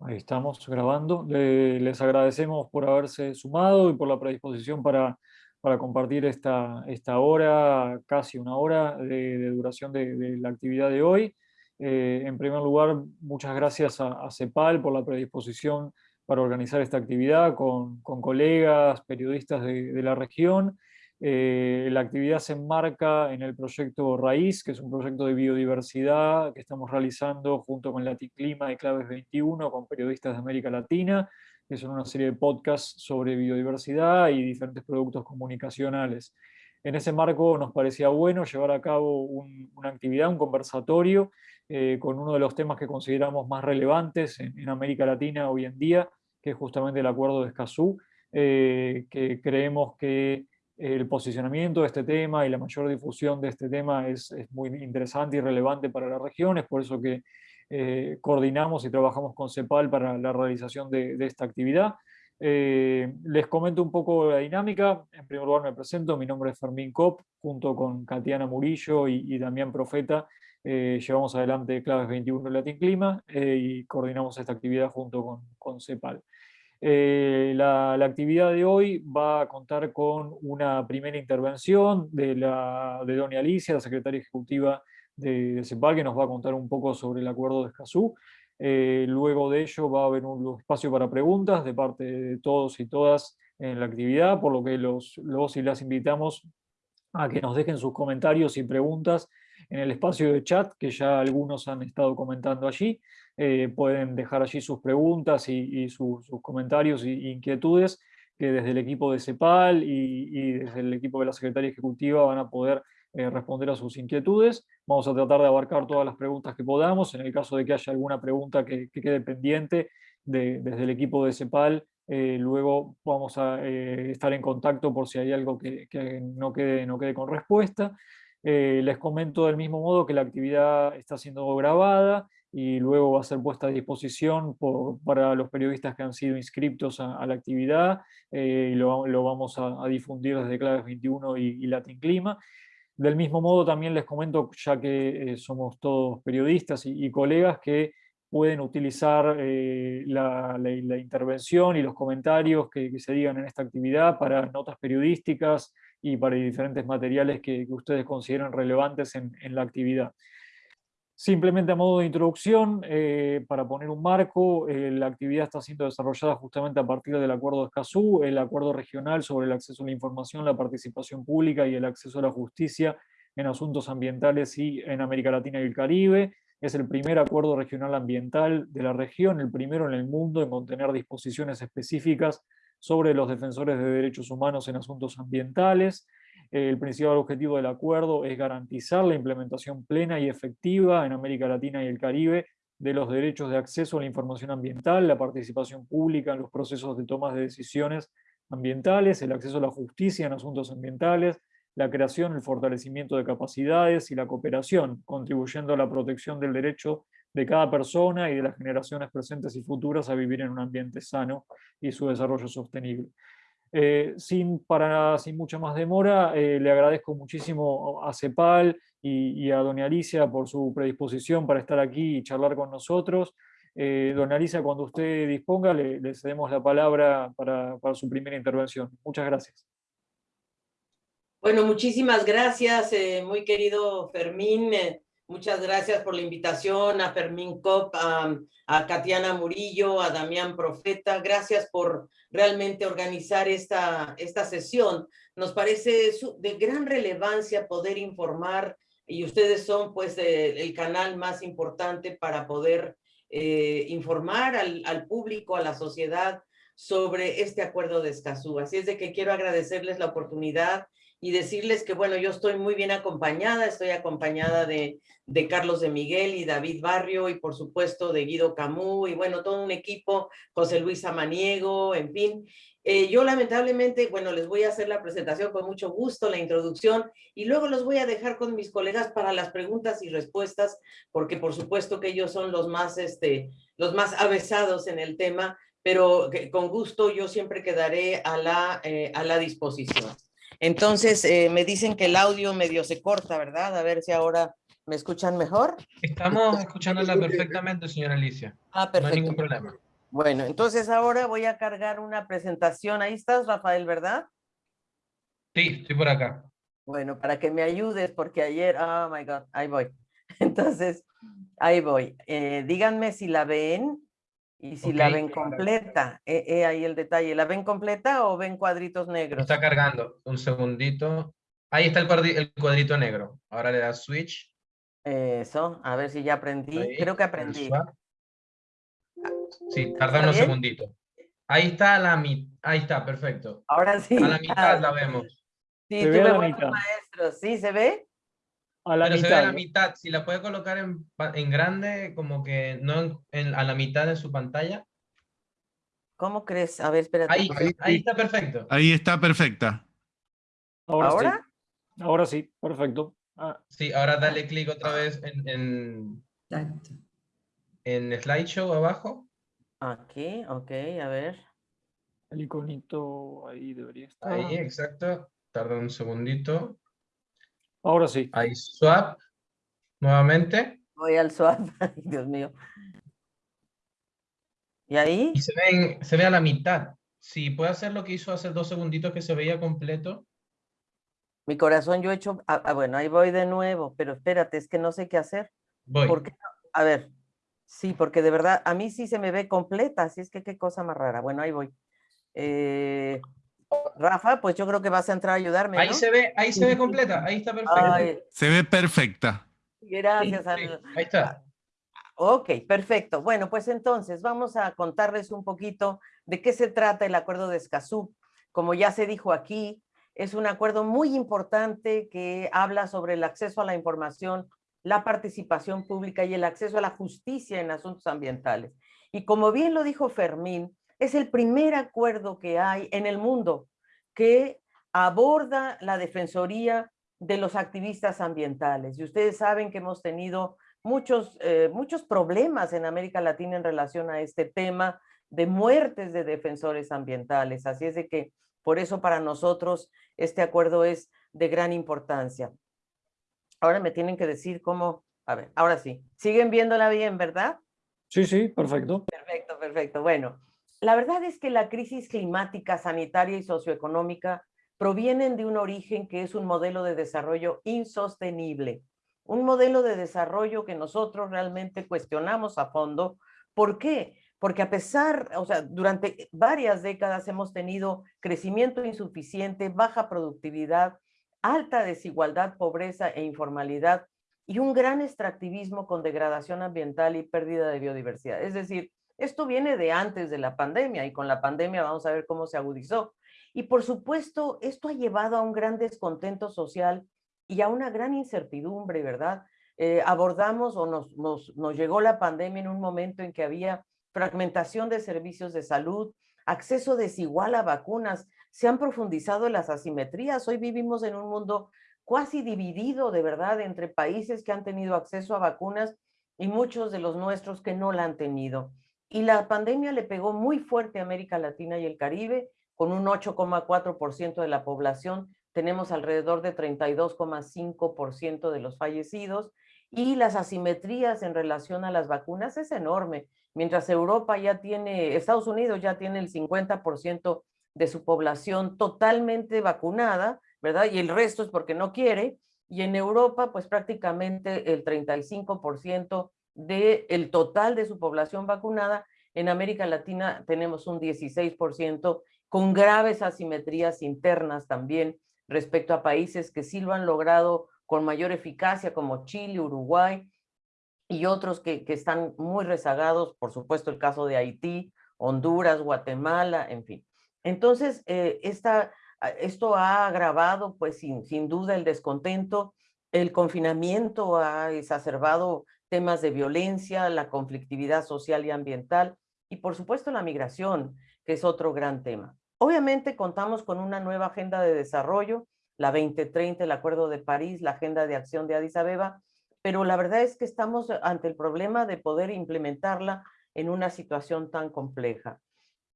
Ahí estamos grabando. les agradecemos por haberse sumado y por la predisposición para, para compartir esta, esta hora, casi una hora de, duración de, la actividad de hoy. Eh, en primer lugar, muchas gracias a, CEPAL por la predisposición para organizar esta actividad con, con colegas, periodistas de, la región eh, la actividad se enmarca en el proyecto Raíz, que es un proyecto de biodiversidad que estamos realizando junto con Laticlima y Claves 21, con periodistas de América Latina, que son una serie de podcasts sobre biodiversidad y diferentes productos comunicacionales. En ese marco nos parecía bueno llevar a cabo una actividad, un conversatorio, eh, con uno de los temas que consideramos más relevantes en, América Latina hoy en día, que es justamente el Acuerdo de Escazú, eh, que creemos que el posicionamiento de este tema y la mayor difusión de este tema es, muy interesante y relevante para la región, es por eso que eh, coordinamos y trabajamos con CEPAL para la realización de, esta actividad. Eh, les comento un poco la dinámica, en primer lugar me presento, mi nombre es Fermín Cop, junto con Katiana Murillo y, Damián Profeta, eh, llevamos adelante Claves 21 Latin Clima y coordinamos esta actividad junto con CEPAL. Eh, la, actividad de hoy va a contar con una primera intervención de, la, de doña Alicia, la secretaria ejecutiva de, CEPAL, que nos va a contar un poco sobre el acuerdo de Escazú. Eh, luego de ello va a haber un espacio para preguntas de parte de todos y todas en la actividad, por lo que los, los y las invitamos a que nos dejen sus comentarios y preguntas en el espacio de chat, que ya algunos han estado comentando allí. Eh, pueden dejar allí sus preguntas y, sus comentarios e inquietudes, que desde el equipo de CEPAL y, desde el equipo de la Secretaría Ejecutiva van a poder eh, responder a sus inquietudes. Vamos a tratar de abarcar todas las preguntas que podamos. En el caso de que haya alguna pregunta que, quede pendiente desde el equipo de CEPAL, eh, luego vamos a estar en contacto por si hay algo que, no, quede, no quede con respuesta. Les comento del mismo modo que la actividad está siendo grabada y luego va a ser puesta a disposición para los periodistas que han sido inscriptos a, la actividad eh, y lo, vamos a, difundir desde Claves 21 y, Latin Clima. Del mismo modo también les comento, ya que eh, somos todos periodistas y, colegas, que pueden utilizar eh, la, intervención y los comentarios que, se digan en esta actividad para notas periodísticas y para diferentes materiales que, ustedes consideren relevantes en la actividad. Simplemente a modo de introducción, eh, para poner un marco, eh, la actividad está siendo desarrollada justamente a partir del Acuerdo de Escazú, el Acuerdo Regional sobre el acceso a la información, la participación pública y el acceso a la justicia en asuntos ambientales y en América Latina y el Caribe. Es el primer acuerdo regional ambiental de la región, el primero en el mundo en contener disposiciones específicas sobre los defensores de derechos humanos en asuntos ambientales. El principal objetivo del acuerdo es garantizar la implementación plena y efectiva en América Latina y el Caribe de los derechos de acceso a la información ambiental, la participación pública en los procesos de toma de decisiones ambientales, el acceso a la justicia en asuntos ambientales, la creación, el fortalecimiento de capacidades y la cooperación, contribuyendo a la protección del derecho de cada persona y de las generaciones presentes y futuras a vivir en un ambiente sano y su desarrollo sostenible. Eh, sin, para, sin mucha más demora, eh, le agradezco muchísimo a CEPAL y, a doña Alicia por su predisposición para estar aquí y charlar con nosotros. Eh, doña Alicia, cuando usted disponga, le, cedemos la palabra para, para, su primera intervención. Muchas gracias. Bueno, muchísimas gracias, muy querido Fermín. Muchas gracias por la invitación a Fermín Cop, a, a Katiana Murillo, a Damián Profeta. Gracias por realmente organizar esta, esta sesión. Nos parece de gran relevancia poder informar y ustedes son pues el canal más importante para poder eh, informar al, al, público, a la sociedad sobre este acuerdo de Escazú. Así es de que quiero agradecerles la oportunidad y decirles que, bueno, yo estoy muy bien acompañada, estoy acompañada de, de Carlos de Miguel y David Barrio y por supuesto de Guido Camú y bueno, todo un equipo, José Luis Amaniego, en fin. Eh, yo lamentablemente, bueno, les voy a hacer la presentación con mucho gusto, la introducción, y luego los voy a dejar con mis colegas para las preguntas y respuestas, porque por supuesto que ellos son los más, este, los más avesados en el tema, pero con gusto yo siempre quedaré a la, eh, a la disposición. Entonces, eh, me dicen que el audio medio se corta, ¿verdad? A ver si ahora ¿Me escuchan mejor? Estamos escuchándola perfectamente, señora Alicia. Ah, No perfecto. hay ningún problema. Bueno, entonces ahora voy a cargar una presentación. Ahí estás, Rafael, ¿verdad? Sí, estoy por acá. Bueno, para que me ayudes, porque ayer, oh my God, ahí voy. Entonces, ahí voy. Eh, díganme si la ven y si la ven completa. Eh, eh, ahí el detalle. ¿La ven completa o ven cuadritos negros? Está cargando. Un segundito. Ahí está el, cuadri- el cuadrito negro. Ahora le das switch. Eso, a ver si ya aprendí. ahí, Creo que aprendí. swap. Sí, tarda ¿Está unos bien? segunditos. Ahí está la mitad. Ahí está, perfecto. Ahora sí. A la mitad la vemos. Sí, Se ve a tuve la buenos mitad. maestros. ¿Sí se ve? A la Pero se ve mitad. a la mitad. Si la puede colocar en, en grande, como que no en- en- a la mitad de su pantalla. ¿Cómo crees? A ver, espérate. Ahí, Ahí, ahí sí. está perfecto. Ahí está perfecta. Ahora, sí. ¿Ahora? Ahora sí, perfecto. Ah, Sí, ahora dale clic otra vez en, en, en slideshow abajo. Aquí, ok, a ver. el iconito ahí debería estar. Ahí, exacto. Tarda un segundito. Ahora sí. Ahí, swap. Nuevamente. Voy al swap. Ay, Dios mío. ¿Y ahí? Y se ve, en- se ve a la mitad. Si puede hacer lo que hizo hace dos segunditos que se veía completo. Mi corazón, yo he hecho. Ah, ah, bueno, ahí voy de nuevo, pero espérate, es que no sé qué hacer. Voy. ¿Por qué no? A ver. Sí, porque de verdad, a mí sí se me ve completa, así es que qué cosa más rara. Bueno, ahí voy. Eh, Rafa, pues yo creo que vas a entrar a ayudarme, Ahí ¿no? se ve, ahí se ve completa. Ahí está perfecto. Ay, Se ve perfecta. gracias. Sí, ahí está. Ok, perfecto. Bueno, pues entonces vamos a contarles un poquito de qué se trata el acuerdo de Escazú. Como ya se dijo aquí, es un acuerdo muy importante que habla sobre el acceso a la información, la participación pública y el acceso a la justicia en asuntos ambientales. Y como bien lo dijo Fermín, es el primer acuerdo que hay en el mundo que aborda la defensoría de los activistas ambientales. Y ustedes saben que hemos tenido muchos, eh, muchos problemas en América Latina en relación a este tema de muertes de defensores ambientales. Así es de que por eso para nosotros este acuerdo es de gran importancia. Ahora me tienen que decir cómo, a ver, ahora sí, siguen viéndola bien, ¿verdad? Sí, sí, perfecto. Perfecto, perfecto. Bueno, la verdad es que la crisis climática, sanitaria y socioeconómica provienen de un origen que es un modelo de desarrollo insostenible, un modelo de desarrollo que nosotros realmente cuestionamos a fondo. ¿Por qué? Porque a pesar, o sea, durante varias décadas hemos tenido crecimiento insuficiente, baja productividad, alta desigualdad, pobreza e informalidad y un gran extractivismo con degradación ambiental y pérdida de biodiversidad. Es decir, esto viene de antes de la pandemia y con la pandemia vamos a ver cómo se agudizó. Y por supuesto, esto ha llevado a un gran descontento social y a una gran incertidumbre, ¿verdad? Eh, abordamos o nos, nos, nos llegó la pandemia en un momento en que había fragmentación de servicios de salud, acceso desigual a vacunas, se han profundizado las asimetrías. Hoy vivimos en un mundo cuasi dividido, de verdad, entre países que han tenido acceso a vacunas y muchos de los nuestros que no la han tenido. Y la pandemia le pegó muy fuerte a América Latina y el Caribe, con un 8,4% de la población, tenemos alrededor de 32,5% de los fallecidos y las asimetrías en relación a las vacunas es enorme. Mientras Europa ya tiene, Estados Unidos ya tiene el 50% de su población totalmente vacunada, ¿verdad? Y el resto es porque no quiere. Y en Europa, pues prácticamente el 35% del total de su población vacunada. En América Latina tenemos un 16% con graves asimetrías internas también respecto a países que sí lo han logrado con mayor eficacia como Chile, Uruguay y otros que, están muy rezagados, por supuesto el caso de Haití, Honduras, Guatemala, en fin. Entonces, eh, esta, esto ha agravado, pues sin, sin duda, el descontento, el confinamiento ha exacerbado temas de violencia, la conflictividad social y ambiental, y por supuesto la migración, que es otro gran tema. Obviamente contamos con una nueva agenda de desarrollo, la 2030, el Acuerdo de París, la Agenda de Acción de Addis Abeba, pero la verdad es que estamos ante el problema de poder implementarla en una situación tan compleja.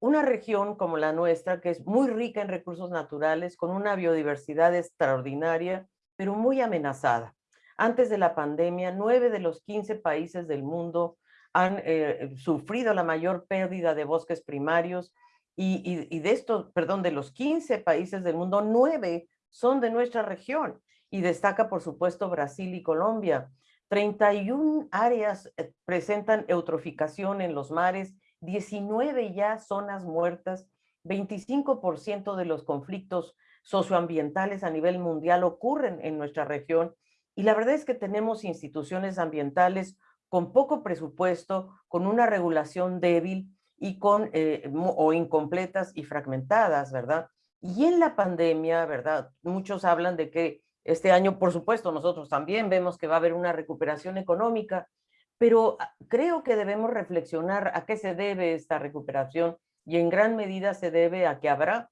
Una región como la nuestra, que es muy rica en recursos naturales, con una biodiversidad extraordinaria, pero muy amenazada. Antes de la pandemia, nueve de los 15 países del mundo han eh, sufrido la mayor pérdida de bosques primarios y, de estos, perdón, de los 15 países del mundo, nueve son de nuestra región y destaca por supuesto Brasil y Colombia. 31 áreas eh, presentan eutroficación en los mares, 19 ya zonas muertas, 25% de los conflictos socioambientales a nivel mundial ocurren en nuestra región y la verdad es que tenemos instituciones ambientales con poco presupuesto, con una regulación débil y con, eh, o incompletas y fragmentadas, ¿verdad? Y en la pandemia, ¿verdad? Muchos hablan de que este año, por supuesto, nosotros también vemos que va a haber una recuperación económica, pero ah, creo que debemos reflexionar a qué se debe esta recuperación y en gran medida se debe a que habrá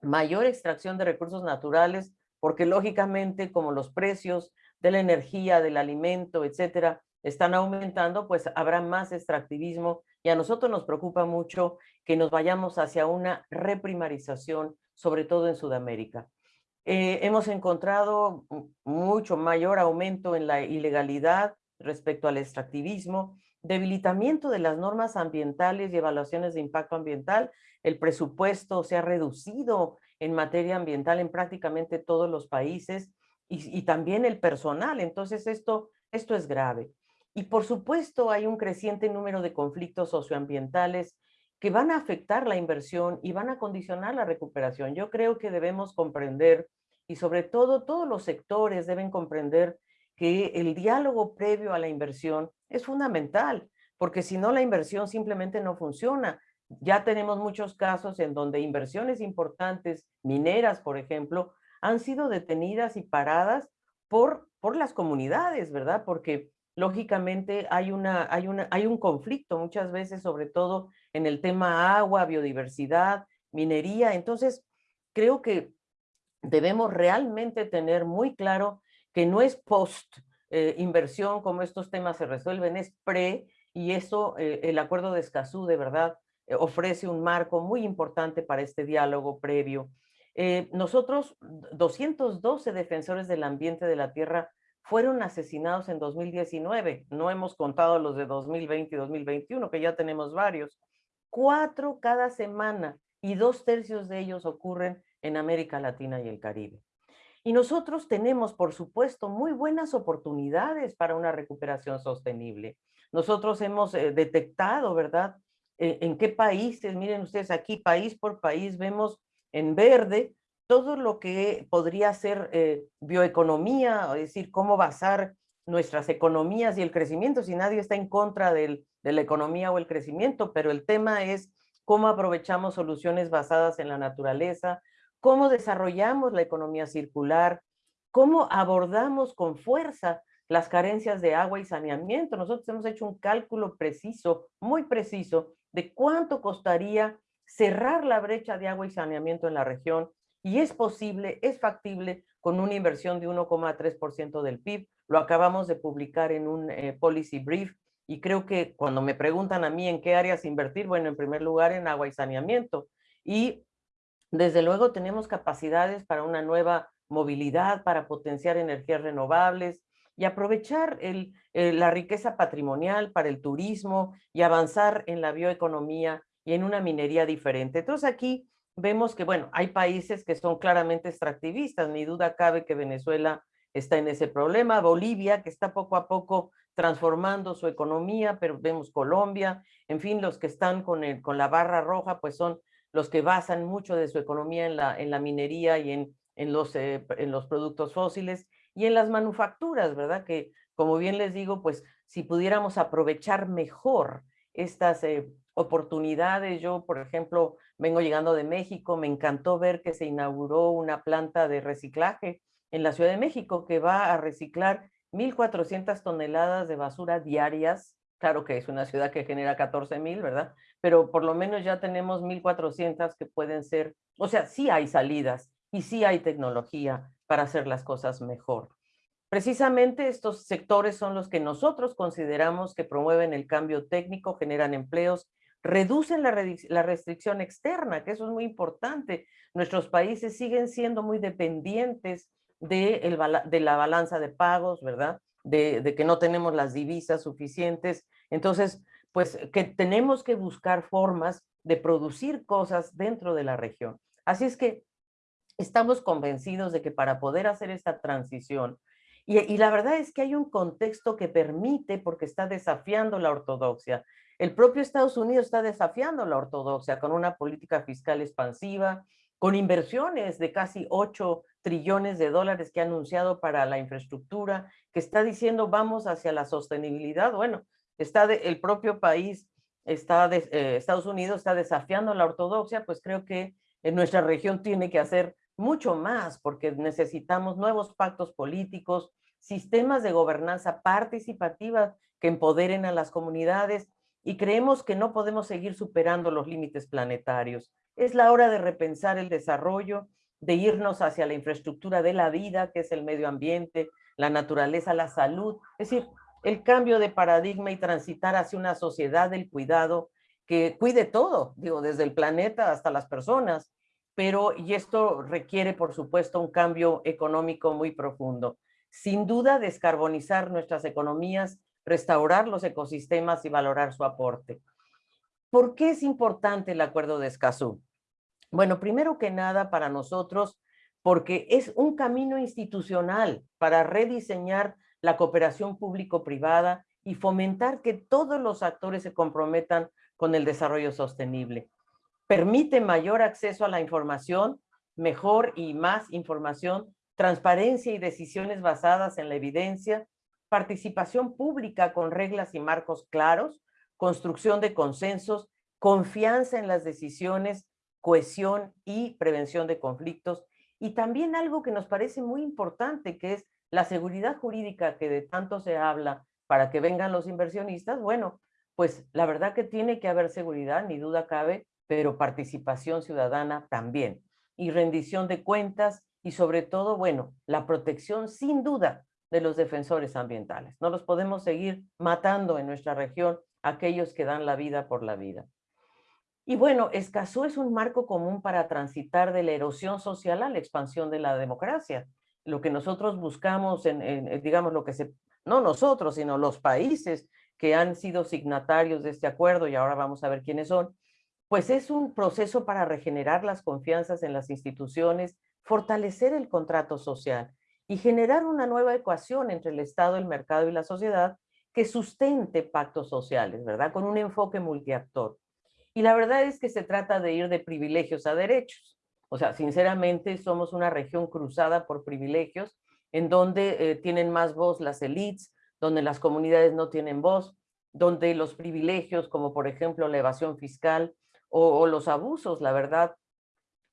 mayor extracción de recursos naturales, porque lógicamente como los precios de la energía, del alimento, etcétera, están aumentando, pues habrá más extractivismo y a nosotros nos preocupa mucho que nos vayamos hacia una reprimarización, sobre todo en Sudamérica. Eh, hemos encontrado mucho mayor aumento en la ilegalidad respecto al extractivismo, debilitamiento de las normas ambientales y evaluaciones de impacto ambiental. El presupuesto se ha reducido en materia ambiental en prácticamente todos los países y, y también el personal. Entonces esto, esto es grave. Y por supuesto hay un creciente número de conflictos socioambientales que van a afectar la inversión y van a condicionar la recuperación. Yo creo que debemos comprender, y sobre todo todos los sectores deben comprender que el diálogo previo a la inversión es fundamental, porque si no la inversión simplemente no funciona. Ya tenemos muchos casos en donde inversiones importantes, mineras por ejemplo, han sido detenidas y paradas por, por las comunidades, ¿verdad? Porque lógicamente hay, una, hay, una, hay un conflicto muchas veces, sobre todo en el tema agua, biodiversidad, minería. Entonces, creo que debemos realmente tener muy claro que no es post eh, inversión como estos temas se resuelven, es pre, y eso, eh, el acuerdo de Escazú de verdad eh, ofrece un marco muy importante para este diálogo previo. nosotros, 212 defensores del ambiente de la tierra fueron asesinados en 2019. No hemos contado los de 2020 y 2021, que ya tenemos varios. Cuatro cada semana y dos tercios de ellos ocurren en América Latina y el Caribe. Y nosotros tenemos, por supuesto, muy buenas oportunidades para una recuperación sostenible. Nosotros hemos eh, detectado, ¿verdad? Eh, en qué países, miren ustedes aquí, país por país, vemos en verde todo lo que podría ser eh, bioeconomía, es decir, cómo basar nuestras economías y el crecimiento, si nadie está en contra de la economía o el crecimiento, pero el tema es cómo aprovechamos soluciones basadas en la naturaleza, cómo desarrollamos la economía circular, cómo abordamos con fuerza las carencias de agua y saneamiento. Nosotros hemos hecho un cálculo preciso, muy preciso, de cuánto costaría cerrar la brecha de agua y saneamiento en la región y es posible, es factible con una inversión de 1,3% del PIB. Lo acabamos de publicar en un eh, policy brief y creo que cuando me preguntan a mí en qué áreas invertir, bueno, en primer lugar en agua y saneamiento. Y desde luego tenemos capacidades para una nueva movilidad, para potenciar energías renovables y aprovechar el, la riqueza patrimonial para el turismo y avanzar en la bioeconomía y en una minería diferente. Entonces aquí vemos que, bueno, hay países que son claramente extractivistas, ni duda cabe que Venezuela está en ese problema, Bolivia, que está poco a poco transformando su economía, pero vemos Colombia, en fin, los que están con, el, con la barra roja, pues son los que basan mucho de su economía en la, en la minería y en, en, los, eh, en los productos fósiles y en las manufacturas, ¿verdad? Que, como bien les digo, pues si pudiéramos aprovechar mejor estas eh, oportunidades, yo, por ejemplo, vengo llegando de México, me encantó ver que se inauguró una planta de reciclaje en la Ciudad de México que va a reciclar 1.400 toneladas de basura diarias. Claro que es una ciudad que genera 14.000, ¿verdad? Pero por lo menos ya tenemos 1.400 que pueden ser, o sea, sí hay salidas y sí hay tecnología para hacer las cosas mejor. Precisamente estos sectores son los que nosotros consideramos que promueven el cambio técnico, generan empleos reducen la, restricción externa, que eso es muy importante. Nuestros países siguen siendo muy dependientes de, la balanza de pagos, ¿verdad? De, de que no tenemos las divisas suficientes. Entonces, pues que tenemos que buscar formas de producir cosas dentro de la región. Así es que estamos convencidos de que para poder hacer esta transición, y, la verdad es que hay un contexto que permite, porque está desafiando la ortodoxia. El propio Estados Unidos está desafiando la ortodoxia con una política fiscal expansiva, con inversiones de casi 8 trillones de dólares que ha anunciado para la infraestructura, que está diciendo vamos hacia la sostenibilidad. Bueno, está el propio país, está eh, Estados Unidos está desafiando la ortodoxia, pues creo que en nuestra región tiene que hacer mucho más, porque necesitamos nuevos pactos políticos, sistemas de gobernanza participativa que empoderen a las comunidades y creemos que no podemos seguir superando los límites planetarios. Es la hora de repensar el desarrollo, de irnos hacia la infraestructura de la vida, que es el medio ambiente, la naturaleza, la salud. Es decir, el cambio de paradigma y transitar hacia una sociedad del cuidado que cuide todo, digo, desde el planeta hasta las personas, pero y esto requiere, por supuesto, un cambio económico muy profundo. Sin duda, descarbonizar nuestras economías, restaurar los ecosistemas y valorar su aporte. ¿Por qué es importante el Acuerdo de Escazú? Bueno, primero que nada para nosotros, porque es un camino institucional para rediseñar la cooperación público-privada y fomentar que todos los actores se comprometan con el desarrollo sostenible permite mayor acceso a la información, mejor y más información, transparencia y decisiones basadas en la evidencia, participación pública con reglas y marcos claros, construcción de consensos, confianza en las decisiones, cohesión y prevención de conflictos. Y también algo que nos parece muy importante, que es la seguridad jurídica que de tanto se habla para que vengan los inversionistas. Bueno, pues la verdad que tiene que haber seguridad, ni duda cabe, pero participación ciudadana también. Y rendición de cuentas y sobre todo, bueno, la protección sin duda de los defensores ambientales. No los podemos seguir matando en nuestra región aquellos que dan la vida por la vida. Y bueno, Escazú es un marco común para transitar de la erosión social a la expansión de la democracia. Lo que nosotros buscamos, en, digamos, lo que se, no nosotros, sino los países que han sido signatarios de este acuerdo, y ahora vamos a ver quiénes son, pues es un proceso para regenerar las confianzas en las instituciones, fortalecer el contrato social y generar una nueva ecuación entre el Estado, el mercado y la sociedad que sustente pactos sociales, ¿verdad? Con un enfoque multiactor. Y la verdad es que se trata de ir de privilegios a derechos. O sea, sinceramente somos una región cruzada por privilegios en donde eh, tienen más voz las elites, donde las comunidades no tienen voz, donde los privilegios, como por ejemplo la evasión fiscal, o, los abusos, la verdad,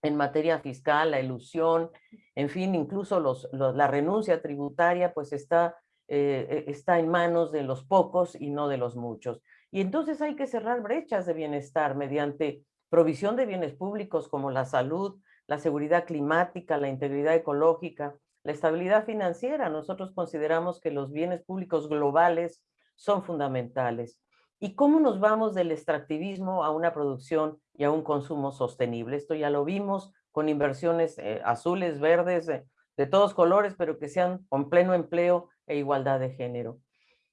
en materia fiscal, la ilusión, en fin, incluso la renuncia tributaria, pues está, eh, eh, está en manos de los pocos y no de los muchos. Y entonces hay que cerrar brechas de bienestar mediante provisión de bienes públicos como la salud, la seguridad climática, la integridad ecológica, la estabilidad financiera. Nosotros consideramos que los bienes públicos globales son fundamentales y cómo nos vamos del extractivismo a una producción y a un consumo sostenible. Esto ya lo vimos con inversiones eh, azules, verdes, de todos colores, pero que sean con pleno empleo e igualdad de género.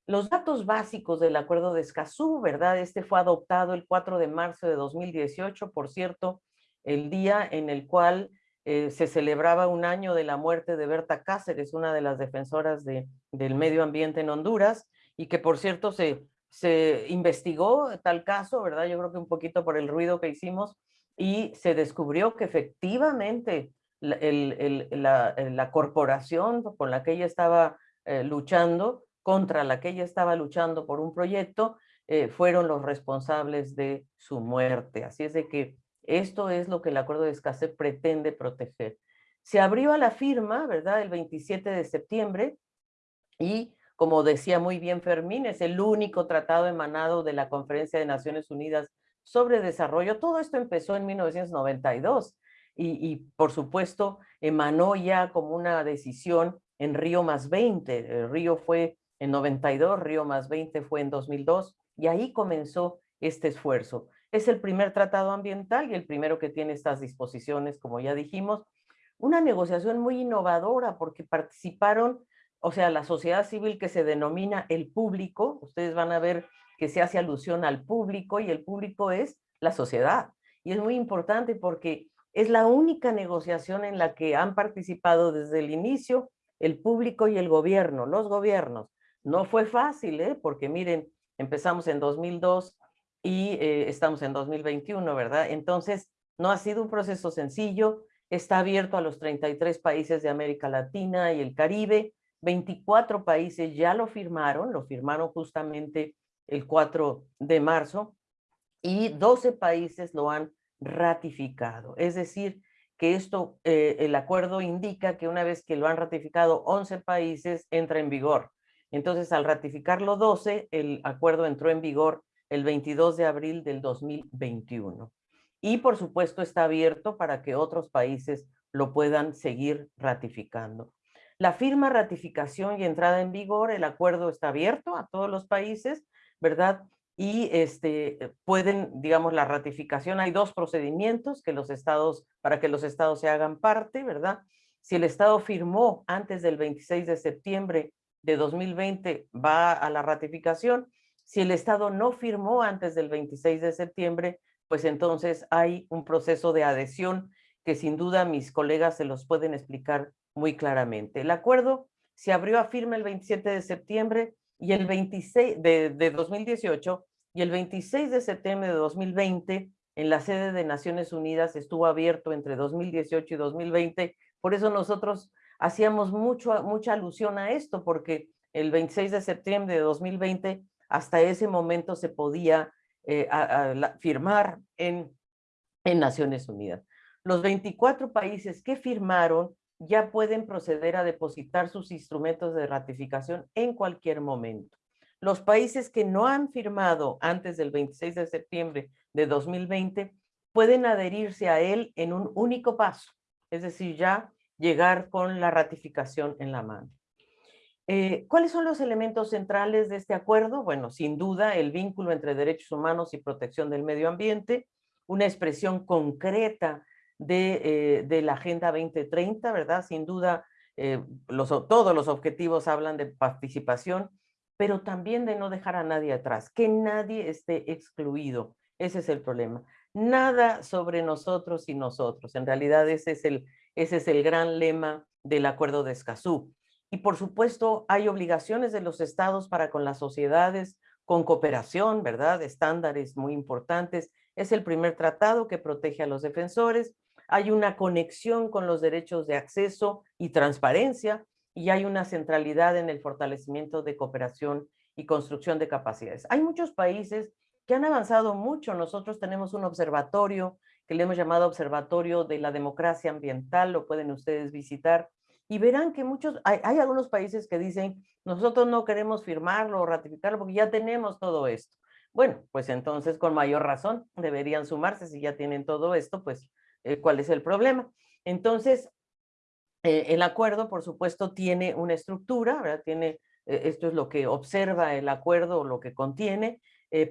Los datos básicos del Acuerdo de Escazú, ¿verdad? Este fue adoptado el 4 de marzo de 2018, por cierto, el día en el cual eh, se celebraba un año de la muerte de Berta Cáceres, una de las defensoras de, del medio ambiente en Honduras, y que por cierto se se investigó tal caso, ¿verdad? Yo creo que un poquito por el ruido que hicimos y se descubrió que efectivamente la, la, corporación con la que ella estaba eh, luchando, contra la que ella estaba luchando por un proyecto, eh, fueron los responsables de su muerte. Así es de que esto es lo que el acuerdo de escasez pretende proteger. Se abrió a la firma, ¿verdad? El 27 de septiembre y como decía muy bien Fermín, es el único tratado emanado de la Conferencia de Naciones Unidas sobre Desarrollo. Todo esto empezó en 1992 y, por supuesto emanó ya como una decisión en Río más 20. El Río fue en 92, Río más 20 fue en 2002 y ahí comenzó este esfuerzo. Es el primer tratado ambiental y el primero que tiene estas disposiciones, como ya dijimos, una negociación muy innovadora porque participaron, o sea, la sociedad civil que se denomina el público, ustedes van a ver que se hace alusión al público y el público es la sociedad. Y es muy importante porque es la única negociación en la que han participado desde el inicio el público y el gobierno, los gobiernos. No fue fácil, ¿eh? porque miren, empezamos en 2002 y eh, estamos en 2021, ¿verdad? Entonces, no ha sido un proceso sencillo, está abierto a los 33 países de América Latina y el Caribe, 24 países ya lo firmaron, lo firmaron justamente el 4 de marzo, y 12 países lo han ratificado. Es decir, que esto, eh, el acuerdo indica que una vez que lo han ratificado 11 países, entra en vigor. Entonces, al ratificarlo 12, el acuerdo entró en vigor el 22 de abril del 2021. Y por supuesto está abierto para que otros países lo puedan seguir ratificando. La firma, ratificación y entrada en vigor, el acuerdo está abierto a todos los países, ¿verdad? Y este, pueden, digamos, la ratificación, hay dos procedimientos que los estados, para que los estados se hagan parte, ¿verdad? Si el estado firmó antes del 26 de septiembre de 2020, va a la ratificación. Si el estado no firmó antes del 26 de septiembre, pues entonces hay un proceso de adhesión que sin duda mis colegas se los pueden explicar muy claramente. El acuerdo se abrió a firme el 27 de septiembre y el 26 de, de 2018 y el 26 de septiembre de 2020 en la sede de Naciones Unidas estuvo abierto entre 2018 y 2020. Por eso nosotros hacíamos mucho, mucha alusión a esto, porque el 26 de septiembre de 2020 hasta ese momento se podía eh, firmar en, en Naciones Unidas. Los 24 países que firmaron ya pueden proceder a depositar sus instrumentos de ratificación en cualquier momento. Los países que no han firmado antes del 26 de septiembre de 2020 pueden adherirse a él en un único paso, es decir, ya llegar con la ratificación en la mano. Eh, ¿Cuáles son los elementos centrales de este acuerdo? Bueno, sin duda el vínculo entre derechos humanos y protección del medio ambiente, una expresión concreta de, eh, la Agenda 2030, ¿verdad? Sin duda eh, todos los objetivos hablan de participación, pero también de no dejar a nadie atrás, que nadie esté excluido. Ese es el problema. Nada sobre nosotros y nosotros. En realidad ese es el, ese es el gran lema del Acuerdo de Escazú. Y por supuesto, hay obligaciones de los estados para con las sociedades, con cooperación, ¿verdad? Estándares muy importantes. Es el primer tratado que protege a los defensores. Hay una conexión con los derechos de acceso y transparencia y hay una centralidad en el fortalecimiento de cooperación y construcción de capacidades. Hay muchos países que han avanzado mucho. Nosotros tenemos un observatorio que le hemos llamado Observatorio de la Democracia Ambiental, lo pueden ustedes visitar y verán que muchos, hay, algunos países que dicen, nosotros no queremos firmarlo o ratificarlo porque ya tenemos todo esto. Bueno, pues entonces con mayor razón deberían sumarse si ya tienen todo esto, pues eh, ¿cuál es el problema? Entonces, eh, el acuerdo, por supuesto, tiene una estructura, ¿verdad? Tiene, eh, esto es lo que observa el acuerdo lo que contiene.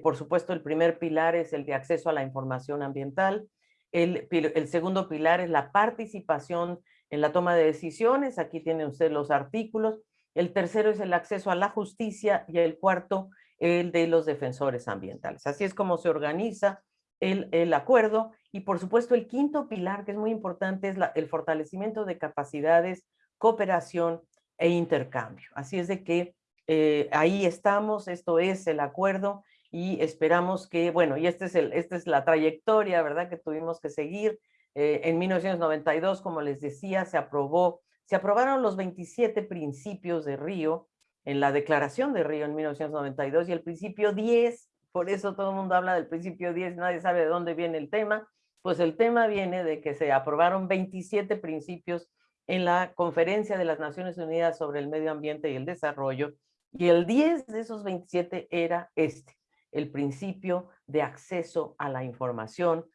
por supuesto, el primer pilar es el de acceso a la información ambiental. El, el segundo pilar es la participación en la toma de decisiones, aquí tiene usted los artículos, el tercero es el acceso a la justicia y el cuarto el de los defensores ambientales. Así es como se organiza el, acuerdo y por supuesto el quinto pilar que es muy importante es el fortalecimiento de capacidades, cooperación e intercambio. Así es de que eh, ahí estamos, esto es el acuerdo y esperamos que, bueno, y este es el, esta es la trayectoria, ¿verdad?, que tuvimos que seguir eh, en 1992, como les decía, se aprobó, se aprobaron los 27 principios de Río en la declaración de Río en 1992 y el principio 10, por eso todo el mundo habla del principio 10, nadie sabe de dónde viene el tema, pues el tema viene de que se aprobaron 27 principios en la Conferencia de las Naciones Unidas sobre el Medio Ambiente y el Desarrollo, y el 10 de esos 27 era este, el principio de acceso a la información,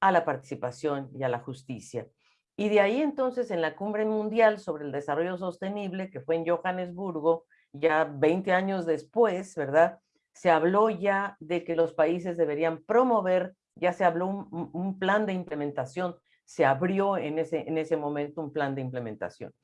a la participación y a la justicia. Y de ahí entonces en la Cumbre Mundial sobre el Desarrollo Sostenible, que fue en Johannesburgo, ya 20 años después, ¿verdad? Se habló ya de que los países deberían promover, ya se habló un, plan de implementación se abrió en ese, en ese momento un plan de implementación.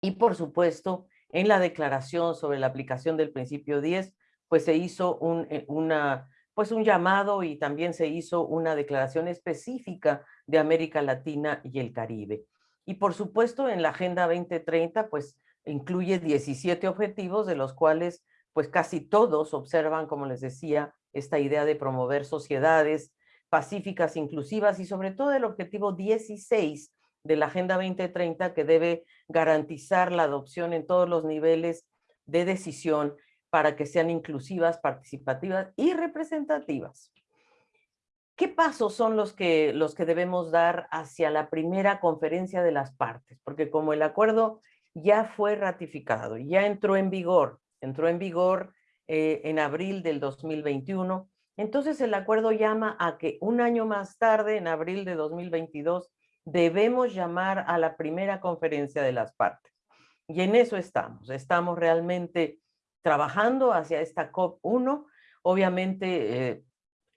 Y por supuesto, en la declaración sobre la aplicación del principio 10, pues se hizo un, eh, una, pues un llamado y también se hizo una declaración específica de América Latina y el Caribe. Y por supuesto en la Agenda 2030 pues incluye 17 objetivos de los cuales pues casi todos observan, como les decía, esta idea de promover sociedades pacíficas, inclusivas y sobre todo el objetivo 16 de la Agenda 2030 que debe garantizar la adopción en todos los niveles de decisión para que sean inclusivas, participativas y representativas. ¿Qué pasos son los que, los que debemos dar hacia la primera conferencia de las partes? Porque como el acuerdo ya fue ratificado, ya entró en vigor, entró en vigor eh, en abril del 2021, entonces el acuerdo llama a que un año más tarde, en abril de 2022, debemos llamar a la primera conferencia de las partes. Y en eso estamos, estamos realmente trabajando hacia esta COP1. Obviamente eh,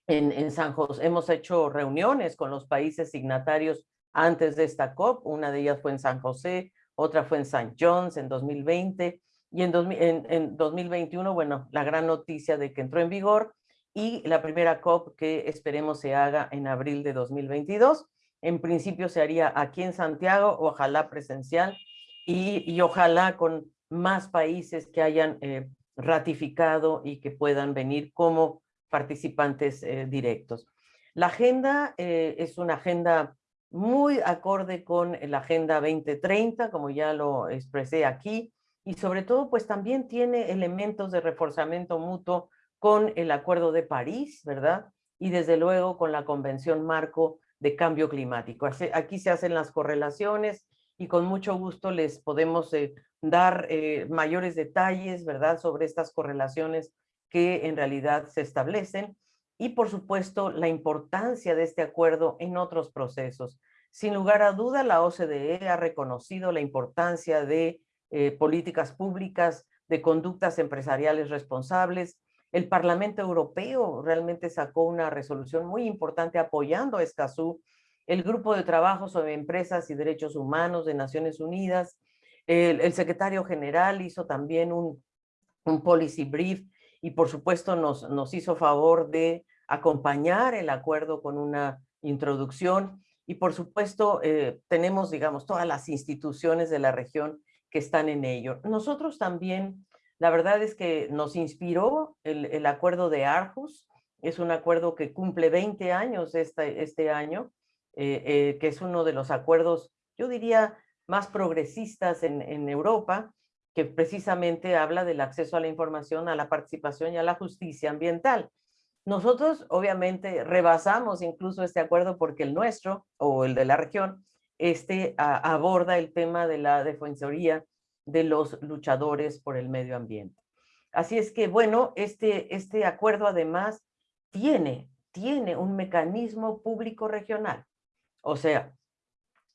en, San José hemos hecho reuniones con los países signatarios antes de esta COP, una de ellas fue en San José, otra fue en St. John's en 2020 y en, en 2021, bueno, la gran noticia de que entró en vigor y la primera COP que esperemos se haga en abril de 2022. En principio se haría aquí en Santiago, ojalá presencial y, ojalá con más países que hayan eh, ratificado y que puedan venir como participantes eh, directos. La agenda eh, es una agenda muy acorde con la Agenda 2030, como ya lo expresé aquí, y sobre todo pues también tiene elementos de reforzamiento mutuo con el Acuerdo de París, ¿verdad? Y desde luego con la Convención Marco de Cambio Climático. Aquí se hacen las correlaciones y con mucho gusto les podemos eh, dar eh, mayores detalles, ¿verdad?, sobre estas correlaciones que en realidad se establecen y por supuesto la importancia de este acuerdo en otros procesos. Sin lugar a duda, la OCDE ha reconocido la importancia de eh, políticas públicas, de conductas empresariales responsables, el Parlamento Europeo realmente sacó una resolución muy importante apoyando a Escazú, el Grupo de Trabajo sobre Empresas y Derechos Humanos de Naciones Unidas, el, secretario general hizo también un, un, policy brief y por supuesto nos, nos hizo favor de acompañar el acuerdo con una introducción. Y por supuesto eh, tenemos, digamos, todas las instituciones de la región que están en ello. Nosotros también la verdad es que nos inspiró el, acuerdo de Arhus, es un acuerdo que cumple 20 años este, este año, eh, eh, que es uno de los acuerdos, yo diría, más progresistas en, en Europa, que precisamente habla del acceso a la información, a la participación y a la justicia ambiental. Nosotros obviamente rebasamos incluso este acuerdo porque el nuestro, o el de la región, este aborda el tema de la defensoría de los luchadores por el medio ambiente. Así es que, bueno, este, este acuerdo además tiene, tiene un mecanismo público regional. O sea,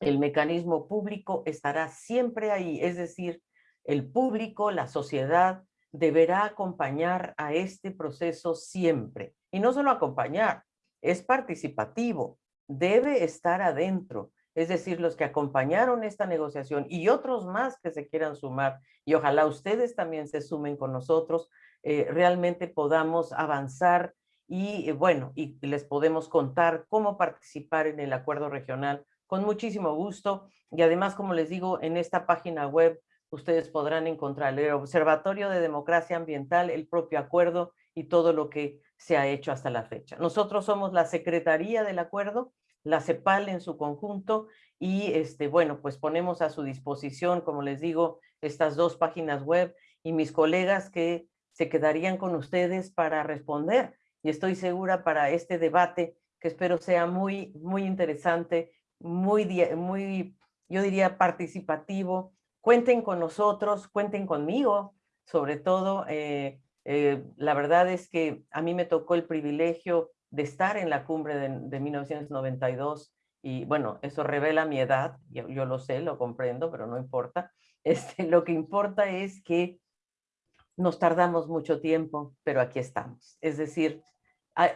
el mecanismo público estará siempre ahí, es decir, el público, la sociedad, deberá acompañar a este proceso siempre. Y no solo acompañar, es participativo, debe estar adentro, es decir, los que acompañaron esta negociación y otros más que se quieran sumar, y ojalá ustedes también se sumen con nosotros, eh, realmente podamos avanzar y eh, bueno, y les podemos contar cómo participar en el acuerdo regional con muchísimo gusto. Y además, como les digo, en esta página web ustedes podrán encontrar el Observatorio de Democracia Ambiental, el propio acuerdo y todo lo que se ha hecho hasta la fecha. Nosotros somos la Secretaría del Acuerdo la CEPAL en su conjunto y este, bueno, pues ponemos a su disposición, como les digo, estas dos páginas web y mis colegas que se quedarían con ustedes para responder y estoy segura para este debate que espero sea muy, muy interesante, muy, muy, yo diría participativo. Cuenten con nosotros, cuenten conmigo, sobre todo. Eh, eh, la verdad es que a mí me tocó el privilegio de estar en la cumbre de, 1992 y bueno, eso revela mi edad, yo, lo sé, lo comprendo, pero no importa. Este, lo que importa es que nos tardamos mucho tiempo, pero aquí estamos. Es decir,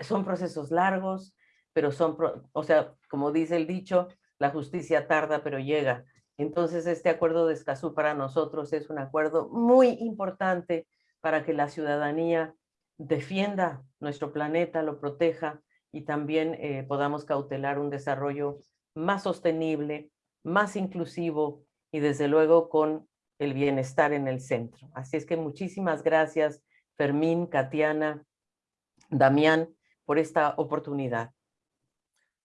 son procesos largos, pero son, o sea, como dice el dicho, la justicia tarda pero llega. Entonces este acuerdo de Escazú para nosotros es un acuerdo muy importante para que la ciudadanía defienda nuestro planeta, lo proteja y también eh, podamos cautelar un desarrollo más sostenible, más inclusivo y desde luego con el bienestar en el centro. Así es que muchísimas gracias Fermín, Katiana, Damián, por esta oportunidad.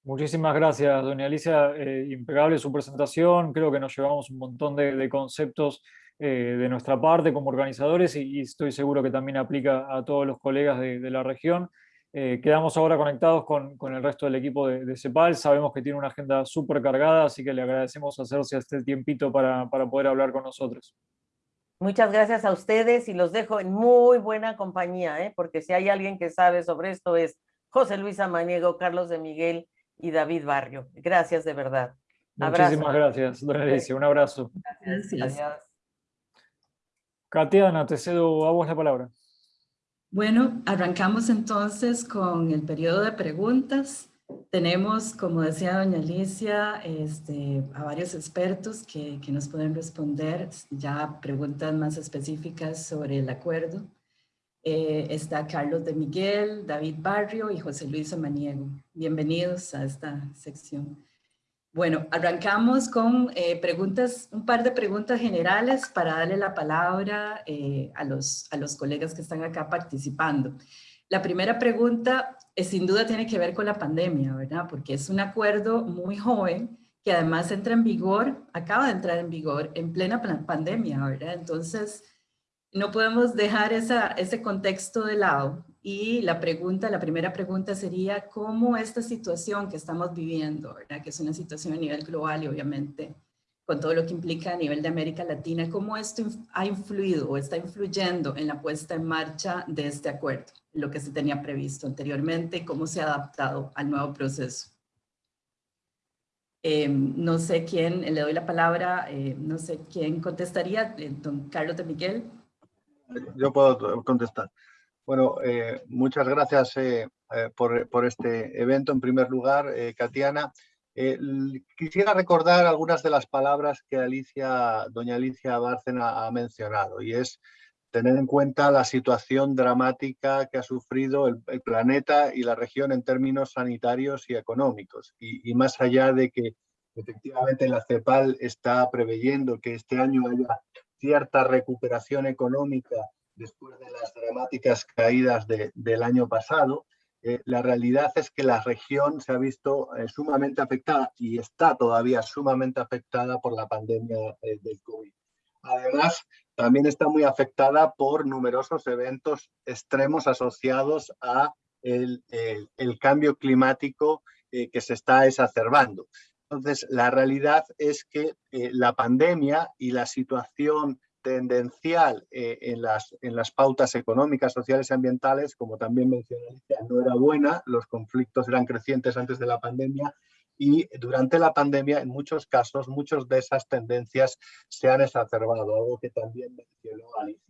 Muchísimas gracias, doña Alicia. Eh, impecable su presentación. Creo que nos llevamos un montón de, conceptos eh, de nuestra parte como organizadores y, estoy seguro que también aplica a todos los colegas de, la región. Eh, quedamos ahora conectados con, el resto del equipo de, CEPAL. Sabemos que tiene una agenda súper cargada, así que le agradecemos hacerse este tiempito para, para poder hablar con nosotros. Muchas gracias a ustedes y los dejo en muy buena compañía, porque si hay alguien que sabe sobre esto es José Luis Amaniego, Carlos de Miguel y David Barrio. Gracias de verdad. Muchísimas gracias, don Alicia. Un abrazo. Gracias. Adiós. Katiana, te cedo a vos la palabra. Bueno, arrancamos entonces con el periodo de preguntas. Tenemos, como decía doña Alicia, este, a varios expertos que, que nos pueden responder ya preguntas más específicas sobre el acuerdo. Eh, está Carlos de Miguel, David Barrio y José Luis Amaniego. Bienvenidos a esta sección. Bueno, arrancamos con eh, preguntas, un par de preguntas generales para darle la palabra eh, a, los, a los colegas que están acá participando. La primera pregunta sin duda tiene que ver con la pandemia, ¿verdad? Porque es un acuerdo muy joven que además entra en vigor, acaba de entrar en vigor en plena pandemia, ¿verdad? Entonces, no podemos dejar esa, ese contexto de lado y la pregunta, la primera pregunta sería cómo esta situación que estamos viviendo, ¿verdad? que es una situación a nivel global y obviamente con todo lo que implica a nivel de América Latina, cómo esto ha influido o está influyendo en la puesta en marcha de este acuerdo, lo que se tenía previsto anteriormente, cómo se ha adaptado al nuevo proceso. Eh, no sé quién, le doy la palabra, eh, no sé quién contestaría, eh, don Carlos de Miguel. Yo puedo contestar. Bueno, eh, muchas gracias eh, eh, por, este evento. En primer lugar, Katiana, quisiera recordar algunas de las palabras que Alicia, doña Alicia Bárcena ha mencionado y es tener en cuenta la situación dramática que ha sufrido el, planeta y la región en términos sanitarios y económicos. Y, y, más allá de que efectivamente la CEPAL está preveyendo que este año haya cierta recuperación económica después de las dramáticas caídas del año pasado, eh, la realidad es que la región se ha visto eh, sumamente afectada y está todavía sumamente afectada por la pandemia eh, del COVID. Además, también está muy afectada por numerosos eventos extremos asociados a el, el cambio climático que se está exacerbando. Entonces, la realidad es que eh, la pandemia y la situación tendencial eh, en, las, en las pautas económicas, sociales y ambientales, como también mencioné, no era buena, los conflictos eran crecientes antes de la pandemia y durante la pandemia, en muchos casos, muchas de esas tendencias se han exacerbado, algo que también mencionó Alicia.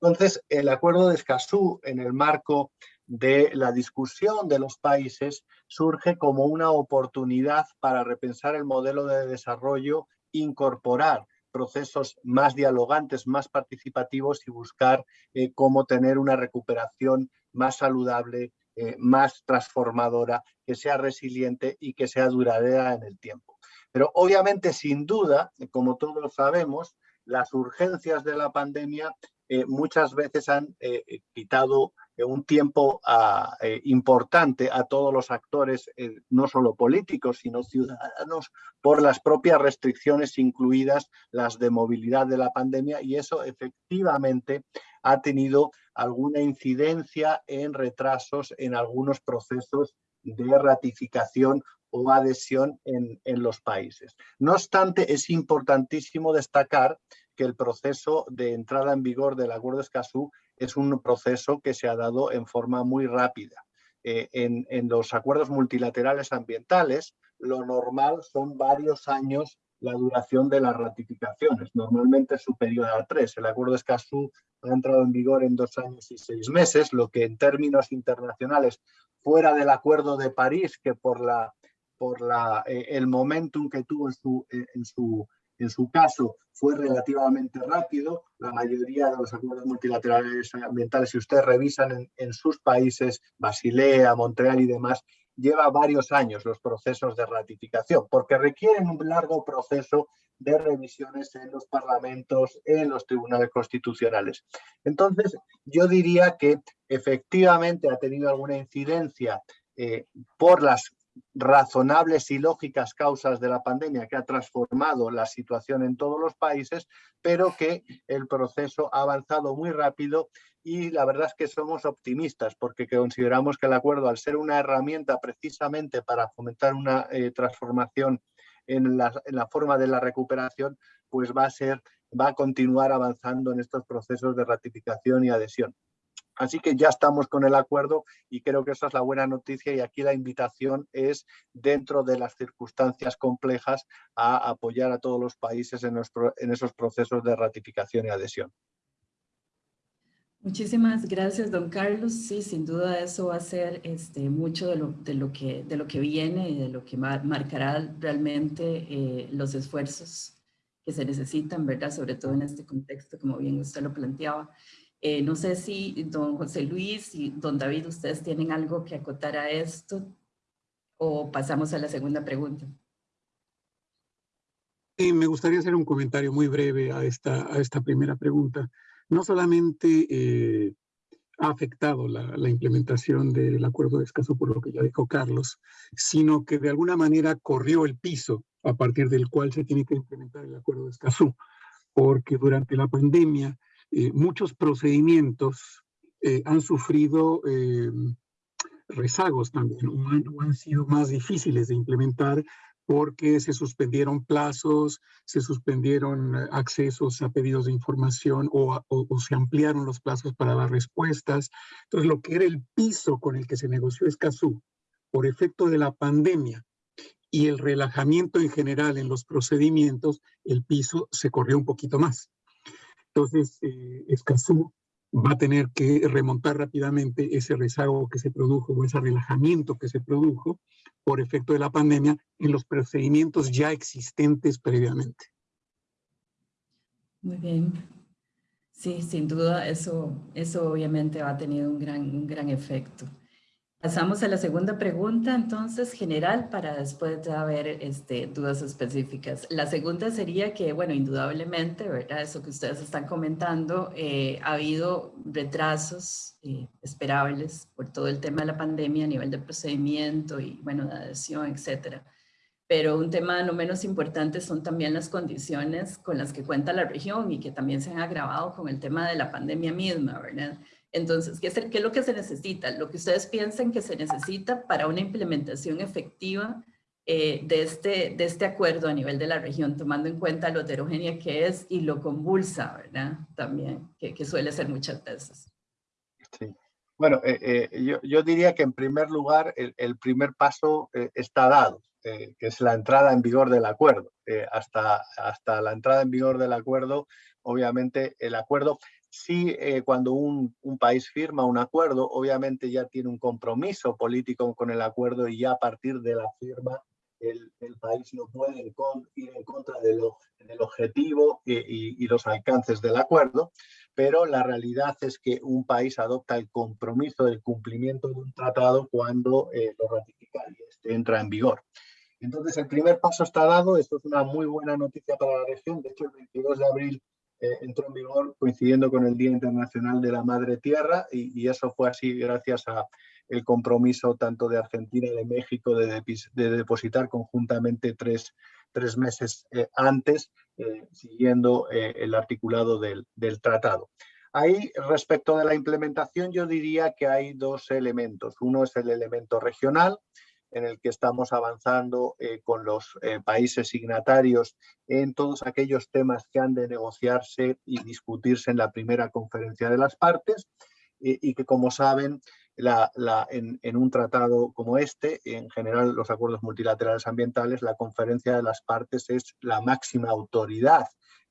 Entonces, el acuerdo de Escazú en el marco de la discusión de los países surge como una oportunidad para repensar el modelo de desarrollo, incorporar procesos más dialogantes, más participativos y buscar eh, cómo tener una recuperación más saludable, eh, más transformadora, que sea resiliente y que sea duradera en el tiempo. Pero obviamente, sin duda, como todos sabemos, las urgencias de la pandemia eh, muchas veces han quitado un tiempo eh, importante a todos los actores, eh, no solo políticos, sino ciudadanos, por las propias restricciones, incluidas las de movilidad de la pandemia, y eso efectivamente ha tenido alguna incidencia en retrasos en algunos procesos de ratificación o adhesión en, en los países. No obstante, es importantísimo destacar que el proceso de entrada en vigor del Acuerdo de Escazú es un proceso que se ha dado en forma muy rápida. Eh, en, los acuerdos multilaterales ambientales, lo normal son varios años la duración de las ratificaciones, normalmente superior a tres. El acuerdo de Escazú ha entrado en vigor en dos años y seis meses, lo que en términos internacionales, fuera del acuerdo de París, que por la por la, el momentum que tuvo en su, en su en su caso fue relativamente rápido. La mayoría de los acuerdos multilaterales ambientales, si ustedes revisan en, sus países, Basilea, Montreal y demás, lleva varios años los procesos de ratificación, porque requieren un largo proceso de revisiones en los parlamentos, en los tribunales constitucionales. Entonces, yo diría que efectivamente ha tenido alguna incidencia eh, por las razonables y lógicas causas de la pandemia que ha transformado la situación en todos los países, pero que el proceso ha avanzado muy rápido y la verdad es que somos optimistas porque consideramos que el acuerdo, al ser una herramienta precisamente para fomentar una eh, transformación en la, en la forma de la recuperación, pues va a ser, va a continuar avanzando en estos procesos de ratificación y adhesión. Así que ya estamos con el acuerdo y creo que esa es la buena noticia y aquí la invitación es dentro de las circunstancias complejas a apoyar a todos los países en, esos procesos de ratificación y adhesión. Muchísimas gracias, don Carlos. Sí, sin duda eso va a ser este, mucho de lo, que, de lo que viene y de lo que marcará realmente eh, los esfuerzos que se necesitan, ¿verdad? Sobre todo en este contexto, como bien usted lo planteaba. Eh, no sé si don José Luis y don David, ustedes tienen algo que acotar a esto o pasamos a la segunda pregunta. Sí, me gustaría hacer un comentario muy breve a esta, a esta primera pregunta. No solamente eh, ha afectado la, implementación del acuerdo de escaso por lo que ya dijo Carlos, sino que de alguna manera corrió el piso a partir del cual se tiene que implementar el acuerdo de Escazú, porque durante la pandemia eh, muchos procedimientos eh, han sufrido eh, rezagos también, o han, sido más difíciles de implementar porque se suspendieron plazos, se suspendieron accesos a pedidos de información o, se ampliaron los plazos para las respuestas. Entonces, lo que era el piso con el que se negoció Escazú por efecto de la pandemia y el relajamiento en general en los procedimientos, el piso se corrió un poquito más. Entonces, eh, Escazú va a tener que remontar rápidamente ese rezago que se produjo o ese relajamiento que se produjo por efecto de la pandemia en los procedimientos ya existentes previamente. Muy bien. Sí, sin duda eso, eso obviamente ha tenido un gran, un gran efecto. Pasamos a la segunda pregunta, entonces, general, para después de haber este, dudas específicas. La segunda sería que, bueno, indudablemente, ¿verdad? Eso que ustedes están comentando, eh, ha habido retrasos eh, esperables por todo el tema de la pandemia a nivel de procedimiento y, bueno, de adhesión, etcétera. Pero un tema no menos importante son también las condiciones con las que cuenta la región y que también se han agravado con el tema de la pandemia misma, ¿verdad? Entonces, ¿qué es, lo que se necesita? Lo que ustedes piensan que se necesita para una implementación efectiva eh, de, este, de este acuerdo a nivel de la región, tomando en cuenta lo heterogénea que es y lo convulsa, ¿verdad? También, que, suele ser muchas veces. Sí. Bueno, eh, eh, yo, diría que en primer lugar el, primer paso está dado, que es la entrada en vigor del acuerdo. hasta, hasta la entrada en vigor del acuerdo, obviamente el acuerdo Sí, eh, cuando un, país firma un acuerdo, obviamente ya tiene un compromiso político con el acuerdo y ya a partir de la firma el, país no puede ir en contra del objetivo y, los alcances del acuerdo, pero la realidad es que un país adopta el compromiso del cumplimiento de un tratado cuando eh, lo ratifica y este entra en vigor. Entonces, el primer paso está dado, esto es una muy buena noticia para la región, de hecho el 22 de abril eh, entró en vigor coincidiendo con el Día Internacional de la Madre Tierra y, eso fue así gracias a el compromiso tanto de Argentina y de México de, depositar conjuntamente tres, meses eh, antes, eh, siguiendo el articulado del, del tratado. Ahí, respecto de la implementación, yo diría que hay dos elementos. Uno es el elemento regional, en el que estamos avanzando eh, con los eh, países signatarios en todos aquellos temas que han de negociarse y discutirse en la primera conferencia de las partes y que, como saben, en, en, un tratado como este, en general los acuerdos multilaterales ambientales, la conferencia de las partes es la máxima autoridad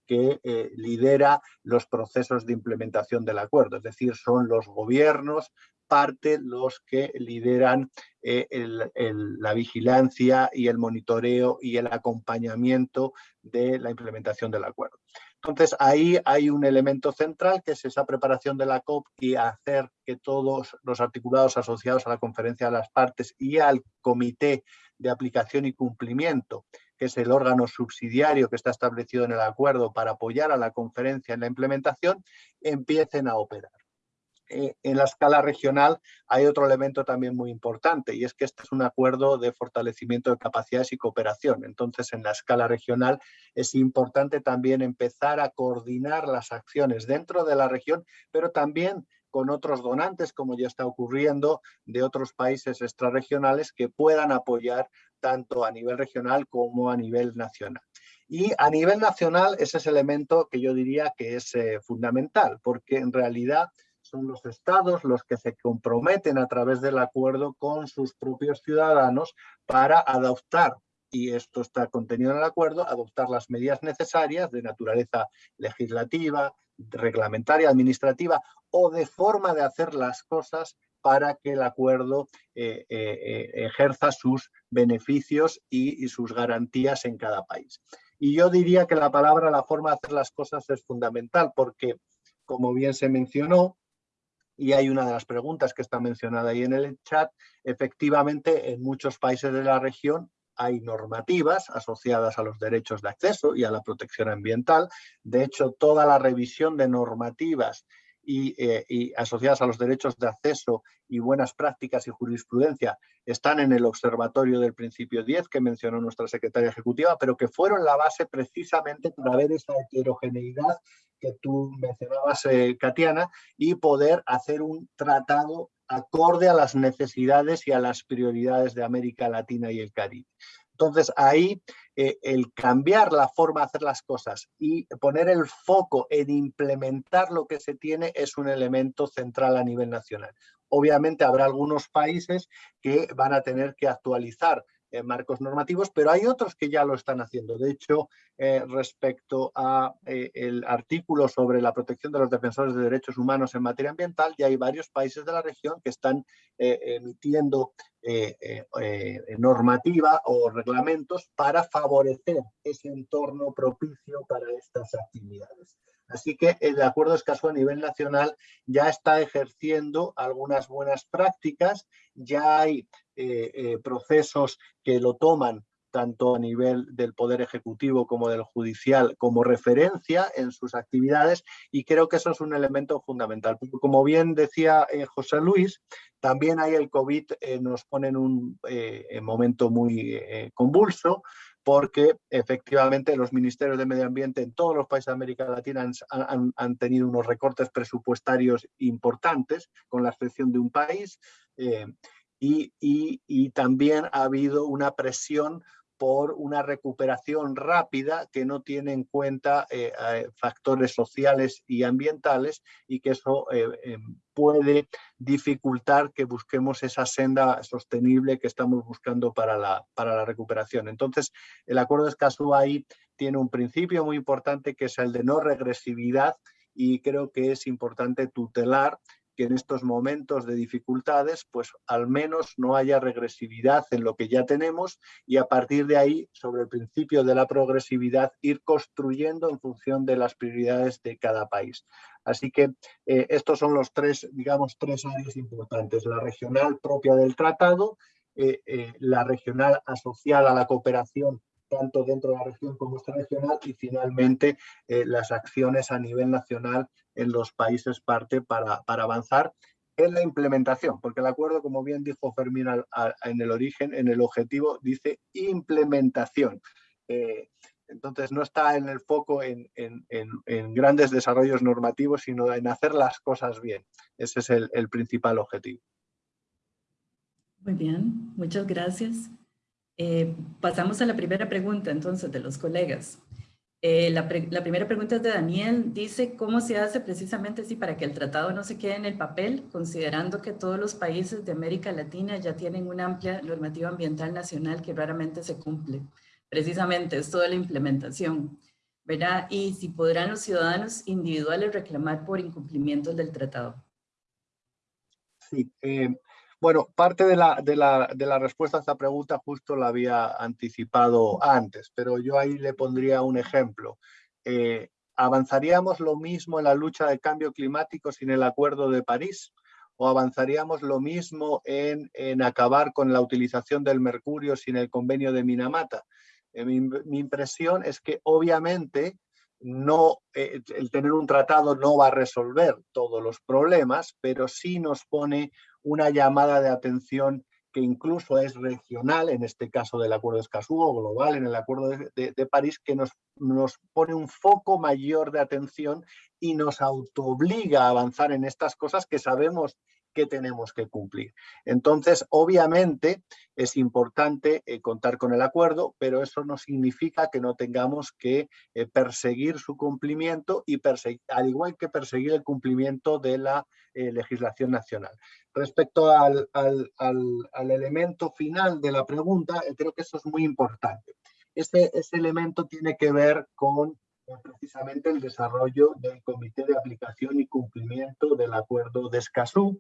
que eh, lidera los procesos de implementación del acuerdo, es decir, son los gobiernos, parte los que lideran eh, la vigilancia y el monitoreo y el acompañamiento de la implementación del acuerdo. Entonces ahí hay un elemento central que es esa preparación de la COP y hacer que todos los articulados asociados a la conferencia de las partes y al comité de aplicación y cumplimiento, que es el órgano subsidiario que está establecido en el acuerdo para apoyar a la conferencia en la implementación, empiecen a operar. Eh, en la escala regional hay otro elemento también muy importante y es que este es un acuerdo de fortalecimiento de capacidades y cooperación. Entonces, en la escala regional es importante también empezar a coordinar las acciones dentro de la región, pero también con otros donantes, como ya está ocurriendo, de otros países extrarregionales que puedan apoyar tanto a nivel regional como a nivel nacional. Y a nivel nacional ese es el elemento que yo diría que es eh, fundamental, porque en realidad son los estados los que se comprometen a través del acuerdo con sus propios ciudadanos para adoptar, y esto está contenido en el acuerdo, adoptar las medidas necesarias de naturaleza legislativa, reglamentaria, administrativa o de forma de hacer las cosas para que el acuerdo eh, eh, eh, ejerza sus beneficios y, sus garantías en cada país. Y yo diría que la palabra, la forma de hacer las cosas es fundamental porque, como bien se mencionó, y hay una de las preguntas que está mencionada ahí en el chat, efectivamente en muchos países de la región hay normativas asociadas a los derechos de acceso y a la protección ambiental. De hecho, toda la revisión de normativas eh, y, asociadas a los derechos de acceso y buenas prácticas y jurisprudencia están en el observatorio del principio 10 que mencionó nuestra secretaria ejecutiva, pero que fueron la base precisamente para ver esa heterogeneidad que tú mencionabas, eh, Katiana, y poder hacer un tratado acorde a las necesidades y a las prioridades de América Latina y el Caribe. Entonces ahí eh, el cambiar la forma de hacer las cosas y poner el foco en implementar lo que se tiene es un elemento central a nivel nacional. Obviamente habrá algunos países que van a tener que actualizar eh, marcos normativos, pero hay otros que ya lo están haciendo. De hecho, eh, respecto al eh, artículo sobre la protección de los defensores de derechos humanos en materia ambiental, ya hay varios países de la región que están emitiendo normativa o reglamentos para favorecer ese entorno propicio para estas actividades. Así que el acuerdo escaso a nivel nacional ya está ejerciendo algunas buenas prácticas, ya hay eh, eh, procesos que lo toman tanto a nivel del Poder Ejecutivo como del Judicial, como referencia en sus actividades y creo que eso es un elemento fundamental. Como bien decía eh, José Luis, también hay el COVID, nos pone en un momento muy convulso, porque efectivamente los ministerios de medio ambiente en todos los países de América Latina han, tenido unos recortes presupuestarios importantes, con la excepción de un país, eh, y, también ha habido una presión por una recuperación rápida que no tiene en cuenta eh, eh, factores sociales y ambientales y que eso eh, em, puede dificultar que busquemos esa senda sostenible que estamos buscando para la, para la recuperación. Entonces, el acuerdo de Escazú ahí tiene un principio muy importante que es el de no regresividad y creo que es importante tutelar que en estos momentos de dificultades, pues al menos no haya regresividad en lo que ya tenemos y a partir de ahí, sobre el principio de la progresividad, ir construyendo en función de las prioridades de cada país. Así que eh, estos son los tres, digamos, tres áreas importantes. La regional propia del tratado, eh, eh, la regional asociada a la cooperación tanto dentro de la región como extrarregional y finalmente eh, las acciones a nivel nacional en los países parte para, para, avanzar en la implementación, porque el acuerdo, como bien dijo Fermín en el origen, en el objetivo, dice implementación. Eh, entonces no está en el foco en, en, en, grandes desarrollos normativos, sino en hacer las cosas bien. Ese es el, el principal objetivo. Muy bien, muchas gracias. Eh, pasamos a la primera pregunta entonces de los colegas. Eh, la, primera pregunta es de Daniel, dice cómo se hace precisamente así para que el tratado no se quede en el papel, considerando que todos los países de América Latina ya tienen una amplia normativa ambiental nacional que raramente se cumple. Precisamente es toda la implementación. ¿verdad? Y si podrán los ciudadanos individuales reclamar por incumplimientos del tratado. Sí, eh, bueno, parte de la, de, la, de la respuesta a esta pregunta justo la había anticipado antes, pero yo ahí le pondría un ejemplo. Eh, ¿Avanzaríamos lo mismo en la lucha de cambio climático sin el Acuerdo de París? ¿O avanzaríamos lo mismo en, en acabar con la utilización del mercurio sin el convenio de Minamata? Eh, mi, mi, impresión es que obviamente no, eh, el tener un tratado no va a resolver todos los problemas, pero sí nos pone una llamada de atención que incluso es regional, en este caso del Acuerdo de Escazú, o global en el Acuerdo de, de, París, que nos, nos, pone un foco mayor de atención y nos autoobliga a avanzar en estas cosas que sabemos que tenemos que cumplir. Entonces, obviamente, es importante eh, contar con el acuerdo, pero eso no significa que no tengamos que eh, perseguir su cumplimiento y al igual que perseguir el cumplimiento de la eh, legislación nacional. Respecto al, al, al, al, elemento final de la pregunta, creo que eso es muy importante. Este, ese elemento tiene que ver con precisamente el desarrollo del Comité de Aplicación y Cumplimiento del Acuerdo de Escazú,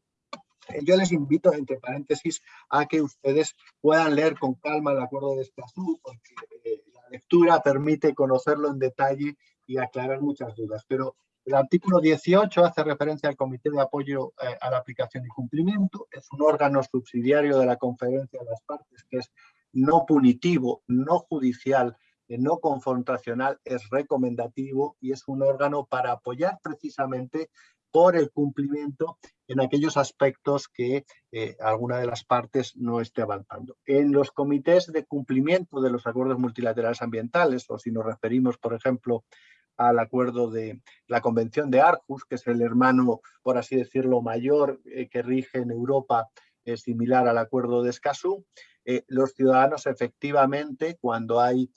yo les invito, entre paréntesis, a que ustedes puedan leer con calma el acuerdo de Escazú, porque eh, la lectura permite conocerlo en detalle y aclarar muchas dudas. Pero el artículo 18 hace referencia al Comité de Apoyo eh, a la Aplicación y Cumplimiento. Es un órgano subsidiario de la Conferencia de las Partes que es no punitivo, no judicial, eh, no confrontacional, es recomendativo y es un órgano para apoyar precisamente por el cumplimiento en aquellos aspectos que eh, alguna de las partes no esté avanzando. En los comités de cumplimiento de los acuerdos multilaterales ambientales, o si nos referimos, por ejemplo, al acuerdo de la Convención de Arhus, que es el hermano, por así decirlo, mayor eh, que rige en Europa, eh, similar al acuerdo de Escazú, los ciudadanos efectivamente, cuando hay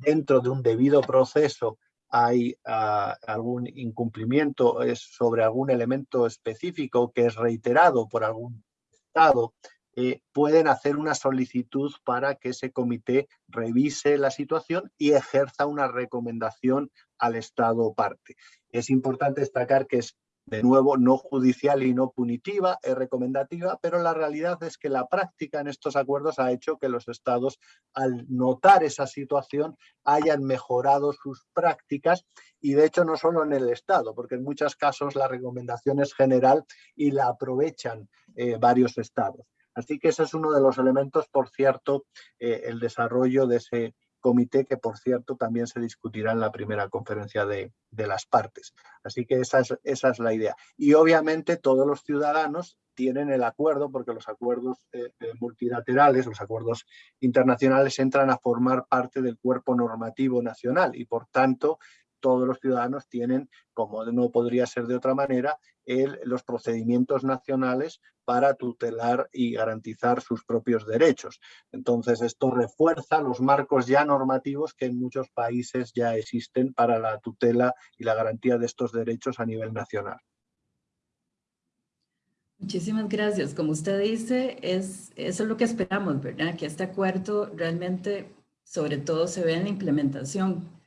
dentro de un debido proceso hay uh, algún incumplimiento es sobre algún elemento específico que es reiterado por algún Estado, eh, pueden hacer una solicitud para que ese comité revise la situación y ejerza una recomendación al Estado parte. Es importante destacar que es de nuevo, no judicial y no punitiva, es recomendativa, pero la realidad es que la práctica en estos acuerdos ha hecho que los estados, al notar esa situación, hayan mejorado sus prácticas y de hecho no solo en el estado, porque en muchos casos la recomendación es general y la aprovechan eh, varios estados. Así que ese es uno de los elementos, por cierto, eh, el desarrollo de ese comité que, por cierto, también se discutirá en la primera conferencia de, de las partes. Así que esa es, esa es, la idea. Y obviamente todos los ciudadanos tienen el acuerdo, porque los acuerdos eh, eh, multilaterales, los acuerdos internacionales entran a formar parte del cuerpo normativo nacional y por tanto todos los ciudadanos tienen, como no podría ser de otra manera, los procedimientos nacionales para tutelar y garantizar sus propios derechos. Entonces, esto refuerza los marcos ya normativos que en muchos países ya existen para la tutela y la garantía de estos derechos a nivel nacional. Muchísimas gracias. Como usted dice, es, eso es lo que esperamos, ¿verdad? Que este acuerdo realmente, sobre todo, se vea en la implementación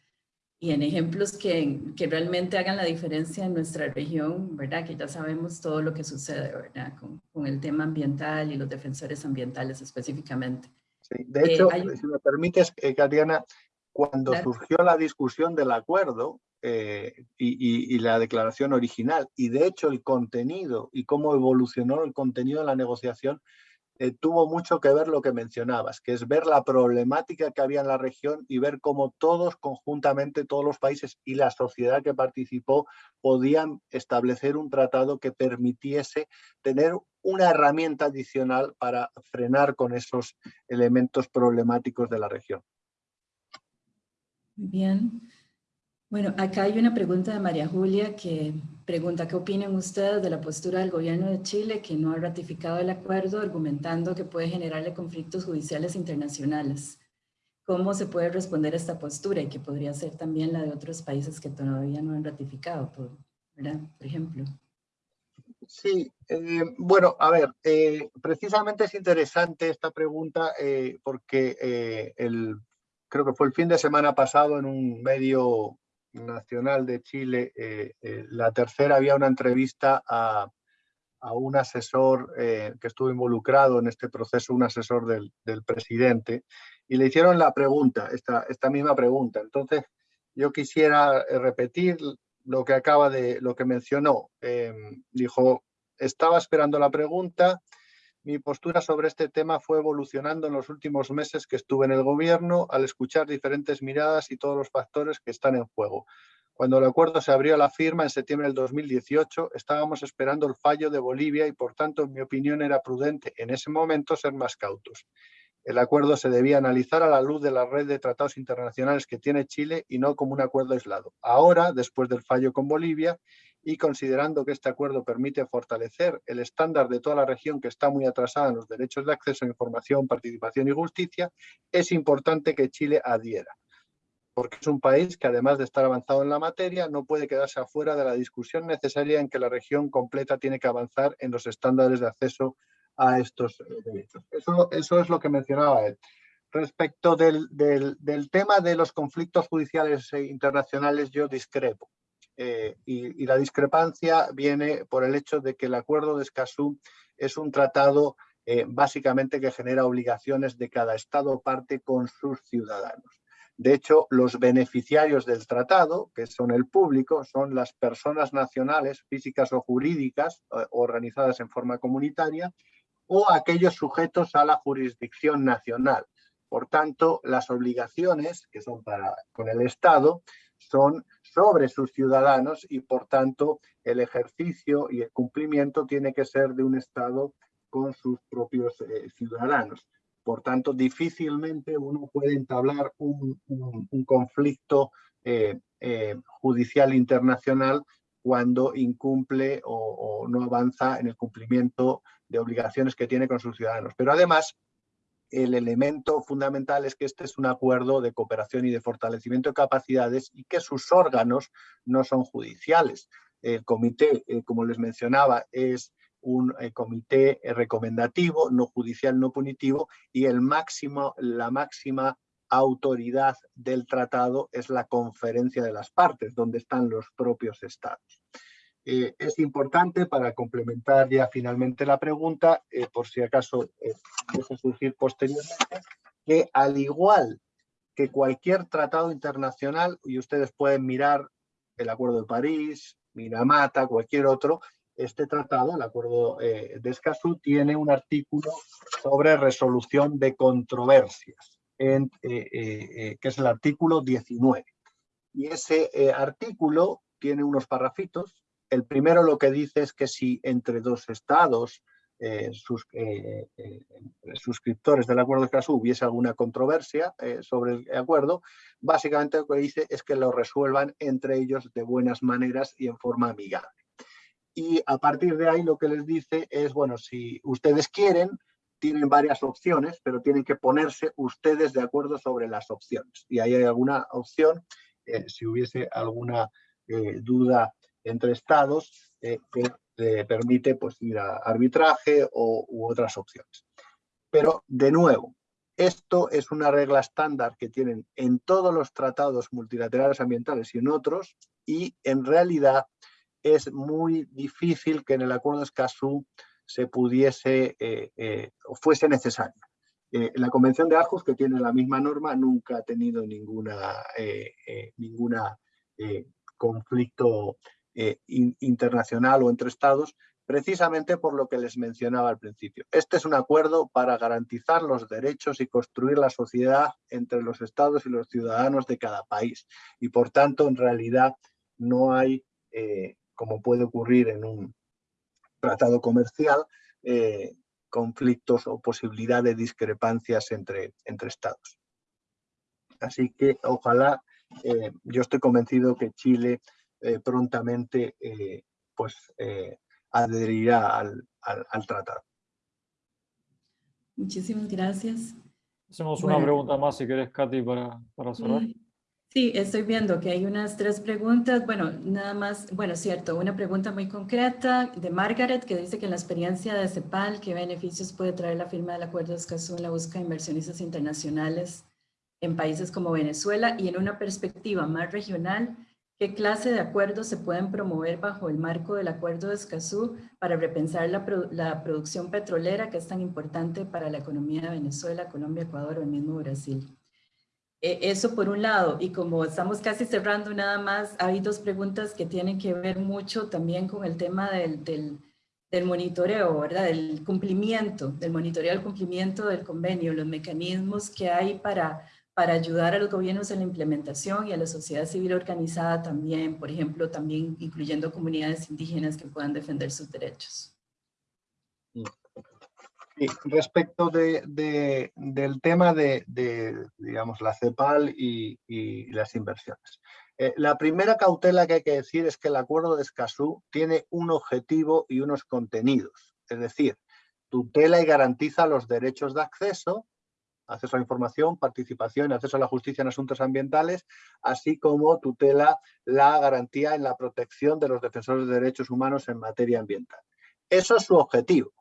y en ejemplos que, que, realmente hagan la diferencia en nuestra región, ¿verdad? Que ya sabemos todo lo que sucede, ¿verdad? Con, con el tema ambiental y los defensores ambientales específicamente. Sí, de hecho, eh, hay... si me permites, eh, Katiana, cuando claro. surgió la discusión del acuerdo eh, y, y, y, la declaración original, y de hecho el contenido y cómo evolucionó el contenido de la negociación, eh, tuvo mucho que ver lo que mencionabas, que es ver la problemática que había en la región y ver cómo todos conjuntamente, todos los países y la sociedad que participó podían establecer un tratado que permitiese tener una herramienta adicional para frenar con esos elementos problemáticos de la región. Bien. Bueno, acá hay una pregunta de María Julia que pregunta qué opinan ustedes de la postura del gobierno de Chile que no ha ratificado el acuerdo argumentando que puede generarle conflictos judiciales internacionales. ¿Cómo se puede responder a esta postura y que podría ser también la de otros países que todavía no han ratificado, por, por ejemplo? Sí, eh, bueno, a ver, eh, precisamente es interesante esta pregunta eh, porque el creo que fue el fin de semana pasado en un medio nacional de Chile, eh, eh, la tercera había una entrevista a, un asesor que estuvo involucrado en este proceso, un asesor del, presidente, y le hicieron la pregunta, esta, esta misma pregunta. Entonces, yo quisiera repetir lo que acaba de, lo que mencionó. dijo, estaba esperando la pregunta, mi postura sobre este tema fue evolucionando en los últimos meses que estuve en el gobierno al escuchar diferentes miradas y todos los factores que están en juego. Cuando el acuerdo se abrió a la firma en septiembre del 2018, estábamos esperando el fallo de Bolivia y por tanto, en mi opinión, era prudente en ese momento ser más cautos. El acuerdo se debía analizar a la luz de la red de tratados internacionales que tiene Chile y no como un acuerdo aislado. Ahora, después del fallo con Bolivia, y considerando que este acuerdo permite fortalecer el estándar de toda la región que está muy atrasada en los derechos de acceso a información, participación y justicia, es importante que Chile adhiera, porque es un país que además de estar avanzado en la materia, no puede quedarse afuera de la discusión necesaria en que la región completa tiene que avanzar en los estándares de acceso a estos derechos. Eso, es lo que mencionaba él. Respecto del, del tema de los conflictos judiciales e internacionales, yo discrepo. Eh, y, la discrepancia viene por el hecho de que el acuerdo de Escazú es un tratado eh, básicamente que genera obligaciones de cada Estado parte con sus ciudadanos. De hecho, los beneficiarios del tratado, que son el público, son las personas nacionales, físicas o jurídicas, eh, organizadas en forma comunitaria, o aquellos sujetos a la jurisdicción nacional. Por tanto, las obligaciones que son para con el Estado son sobre sus ciudadanos y por tanto el ejercicio y el cumplimiento tiene que ser de un Estado con sus propios eh, ciudadanos. Por tanto, difícilmente uno puede entablar un, conflicto eh, eh, judicial internacional cuando incumple o, no avanza en el cumplimiento de obligaciones que tiene con sus ciudadanos. Pero además, el elemento fundamental es que este es un acuerdo de cooperación y de fortalecimiento de capacidades y que sus órganos no son judiciales. El comité, eh, como les mencionaba, es un eh, comité recomendativo, no judicial, no punitivo, y el máximo, la máxima autoridad del tratado es la conferencia de las partes, donde están los propios estados. Eh, es importante para complementar ya finalmente la pregunta, eh, por si acaso eh, deja surgir posteriormente, que al igual que cualquier tratado internacional, y ustedes pueden mirar el Acuerdo de París, Minamata, cualquier otro, este tratado, el Acuerdo de Escazú, tiene un artículo sobre resolución de controversias, en, que es el artículo 19. Y ese artículo tiene unos parrafitos el primero lo que dice es que si entre dos estados eh, sus, eh, eh, suscriptores del acuerdo de Escazú hubiese alguna controversia sobre el acuerdo, básicamente lo que dice es que lo resuelvan entre ellos de buenas maneras y en forma amigable. Y a partir de ahí lo que les dice es, bueno, si ustedes quieren, tienen varias opciones, pero tienen que ponerse ustedes de acuerdo sobre las opciones. Y ahí hay alguna opción, si hubiese alguna duda entre estados eh, que permite pues, ir a arbitraje o, u otras opciones. Pero, de nuevo, esto es una regla estándar que tienen en todos los tratados multilaterales ambientales y en otros, y en realidad es muy difícil que en el Acuerdo de Escazú se pudiese eh, eh, o fuese necesario. la Convención de Arjos, que tiene la misma norma, nunca ha tenido ninguna, ninguna conflicto eh, internacional o entre estados, precisamente por lo que les mencionaba al principio. Este es un acuerdo para garantizar los derechos y construir la sociedad entre los estados y los ciudadanos de cada país. Y por tanto, en realidad, no hay, eh, como puede ocurrir en un tratado comercial, eh, conflictos o posibilidad de discrepancias entre, entre estados. Así que ojalá, yo estoy convencido que Chile eh, prontamente eh, pues, eh, adherirá al, al, tratado. Muchísimas gracias. Hacemos una pregunta más si querés, Katy, para, para cerrar. Sí, estoy viendo que hay unas tres preguntas. Bueno, nada más, bueno, cierto, una pregunta muy concreta de Margaret que dice que en la experiencia de CEPAL, ¿qué beneficios puede traer la firma del Acuerdo de Escazú en la búsqueda de inversionistas internacionales en países como Venezuela y en una perspectiva más regional, ¿qué clase de acuerdos se pueden promover bajo el marco del Acuerdo de Escazú para repensar la, la producción petrolera que es tan importante para la economía de Venezuela, Colombia, Ecuador o el mismo Brasil? Eh, eso por un lado, y como estamos casi cerrando nada más, hay dos preguntas que tienen que ver mucho también con el tema del, del, del monitoreo, ¿verdad? Del cumplimiento, del monitoreo del cumplimiento del convenio, los mecanismos que hay para, para ayudar a los gobiernos en la implementación y a la sociedad civil organizada también, por ejemplo, también incluyendo comunidades indígenas que puedan defender sus derechos. Respecto de, del tema de, digamos, la CEPAL y, las inversiones. Eh, la primera cautela que hay que decir es que el acuerdo de Escazú tiene un objetivo y unos contenidos, es decir, tutela y garantiza los derechos de acceso, acceso a la información, participación acceso a la justicia en asuntos ambientales, así como tutela la garantía en la protección de los defensores de derechos humanos en materia ambiental. Eso es su objetivo.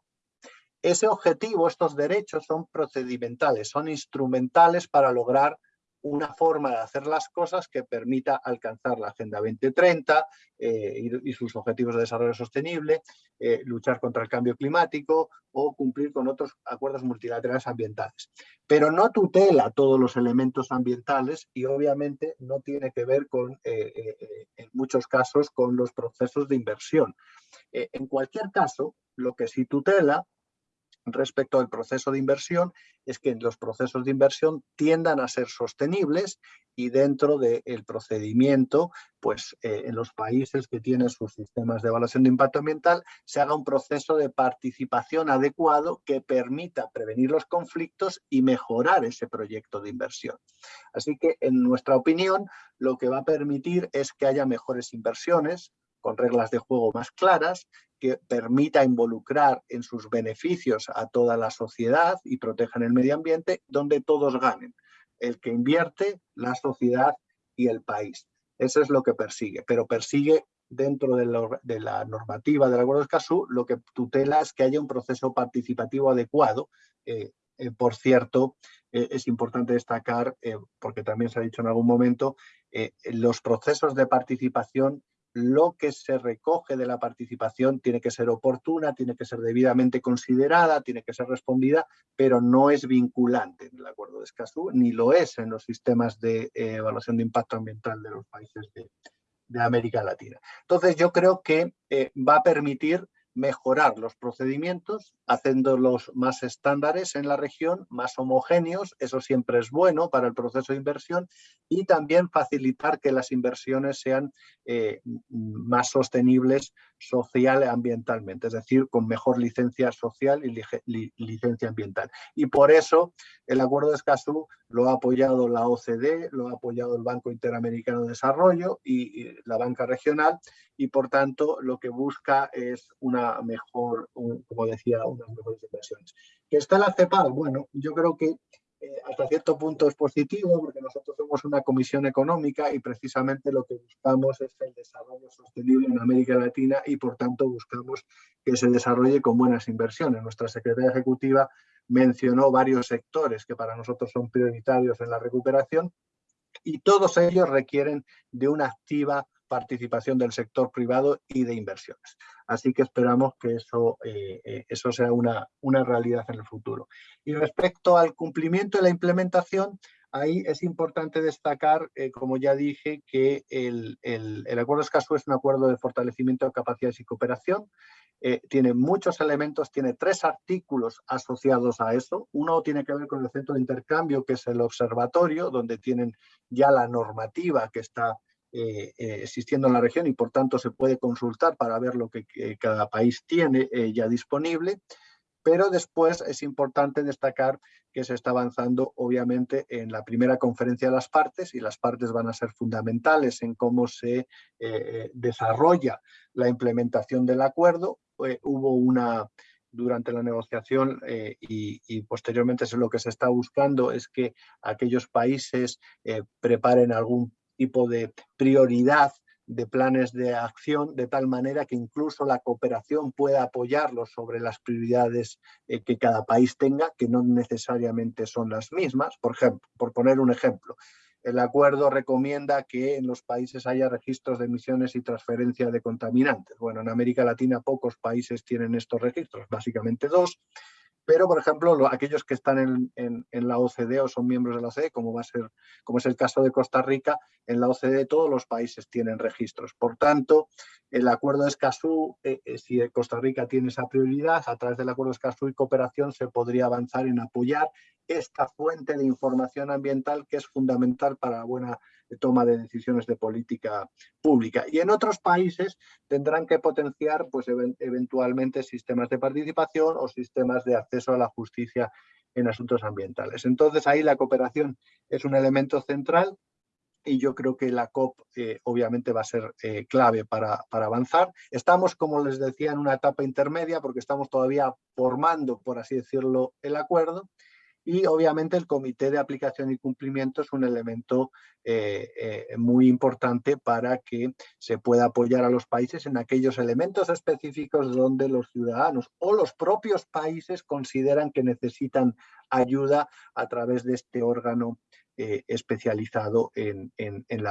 Ese objetivo, estos derechos son procedimentales, son instrumentales para lograr una forma de hacer las cosas que permita alcanzar la Agenda 2030 eh, y, sus objetivos de desarrollo sostenible, eh, luchar contra el cambio climático o cumplir con otros acuerdos multilaterales ambientales. Pero no tutela todos los elementos ambientales y obviamente no tiene que ver con, eh, en muchos casos, con los procesos de inversión. en cualquier caso, lo que sí tutela respecto al proceso de inversión es que los procesos de inversión tiendan a ser sostenibles y dentro del procedimiento, pues eh, en los países que tienen sus sistemas de evaluación de impacto ambiental, se haga un proceso de participación adecuado que permita prevenir los conflictos y mejorar ese proyecto de inversión. Así que, en nuestra opinión, lo que va a permitir es que haya mejores inversiones, con reglas de juego más claras, que permita involucrar en sus beneficios a toda la sociedad y protejan el medio ambiente, donde todos ganen. El que invierte, la sociedad y el país. Eso es lo que persigue, pero persigue dentro de, la normativa del Acuerdo de Escazú, lo que tutela es que haya un proceso participativo adecuado. Eh, eh, por cierto, eh, es importante destacar, porque también se ha dicho en algún momento, los procesos de participación lo que se recoge de la participación tiene que ser oportuna, tiene que ser debidamente considerada, tiene que ser respondida, pero no es vinculante en el acuerdo de Escazú, ni lo es en los sistemas de eh, evaluación de impacto ambiental de los países de, América Latina. Entonces yo creo que eh, va a permitir mejorar los procedimientos, haciéndolos más estándares en la región, más homogéneos, eso siempre es bueno para el proceso de inversión, y también facilitar que las inversiones sean eh, más sostenibles social ambientalmente, es decir, con mejor licencia social y licencia ambiental. Y por eso el Acuerdo de Escazú lo ha apoyado la OCDE, lo ha apoyado el Banco Interamericano de Desarrollo y, y la banca regional, y por tanto lo que busca es una mejor, como decía, unas mejores inversiones. ¿Que está la CEPAL? Bueno, yo creo que eh, hasta cierto punto es positivo porque nosotros somos una comisión económica y precisamente lo que buscamos es el desarrollo sostenible en América Latina y por tanto buscamos que se desarrolle con buenas inversiones. Nuestra secretaria ejecutiva mencionó varios sectores que para nosotros son prioritarios en la recuperación y todos ellos requieren de una activa participación del sector privado y de inversiones. Así que esperamos que eso, eh, eh, eso sea una, una realidad en el futuro. Y respecto al cumplimiento y la implementación, ahí es importante destacar, eh, como ya dije, que el, el, el Acuerdo Escazú es un acuerdo de fortalecimiento de capacidades y cooperación. tiene muchos elementos, tiene tres artículos asociados a eso. Uno tiene que ver con el centro de intercambio, que es el observatorio, donde tienen ya la normativa que está eh, eh, existiendo en la región y por tanto se puede consultar para ver lo que, cada país tiene eh, ya disponible. Pero después es importante destacar que se está avanzando obviamente en la primera conferencia de las partes y las partes van a ser fundamentales en cómo se desarrolla la implementación del acuerdo. hubo una, durante la negociación y, y, posteriormente lo que se está buscando es que aquellos países preparen algún tipo de prioridad de planes de acción de tal manera que incluso la cooperación pueda apoyarlos sobre las prioridades eh, que cada país tenga, que no necesariamente son las mismas. Por ejemplo, por poner un ejemplo, el acuerdo recomienda que en los países haya registros de emisiones y transferencia de contaminantes. Bueno, en América Latina pocos países tienen estos registros, básicamente dos. Pero, por ejemplo, aquellos que están en, la OCDE o son miembros de la OCDE, como, va a ser, como es el caso de Costa Rica, en la OCDE todos los países tienen registros. Por tanto, el acuerdo de Escazú, eh, eh, si Costa Rica tiene esa prioridad, a través del acuerdo de Escazú y cooperación se podría avanzar en apoyar esta fuente de información ambiental que es fundamental para la buena toma de decisiones de política pública. Y en otros países tendrán que potenciar pues, eventualmente sistemas de participación o sistemas de acceso a la justicia en asuntos ambientales. Entonces ahí la cooperación es un elemento central y yo creo que la COP eh, obviamente va a ser eh, clave para, para, avanzar. Estamos, como les decía, en una etapa intermedia porque estamos todavía formando, por así decirlo, el acuerdo y obviamente el comité de aplicación y cumplimiento es un elemento eh, eh, muy importante para que se pueda apoyar a los países en aquellos elementos específicos donde los ciudadanos o los propios países consideran que necesitan ayuda a través de este órgano eh, especializado en, en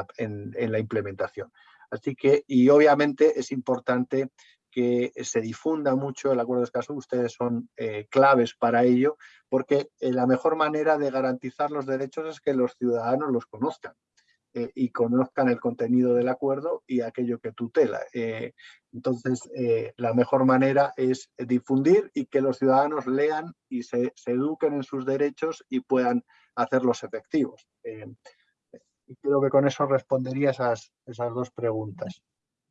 la implementación. Así que, y obviamente es importante que se difunda mucho el acuerdo de Escazú, ustedes son eh, claves para ello, porque eh, la mejor manera de garantizar los derechos es que los ciudadanos los conozcan eh, y conozcan el contenido del acuerdo y aquello que tutela. entonces, la mejor manera es difundir y que los ciudadanos lean y se, eduquen en sus derechos y puedan hacerlos efectivos. y creo que con eso respondería esas, esas dos preguntas.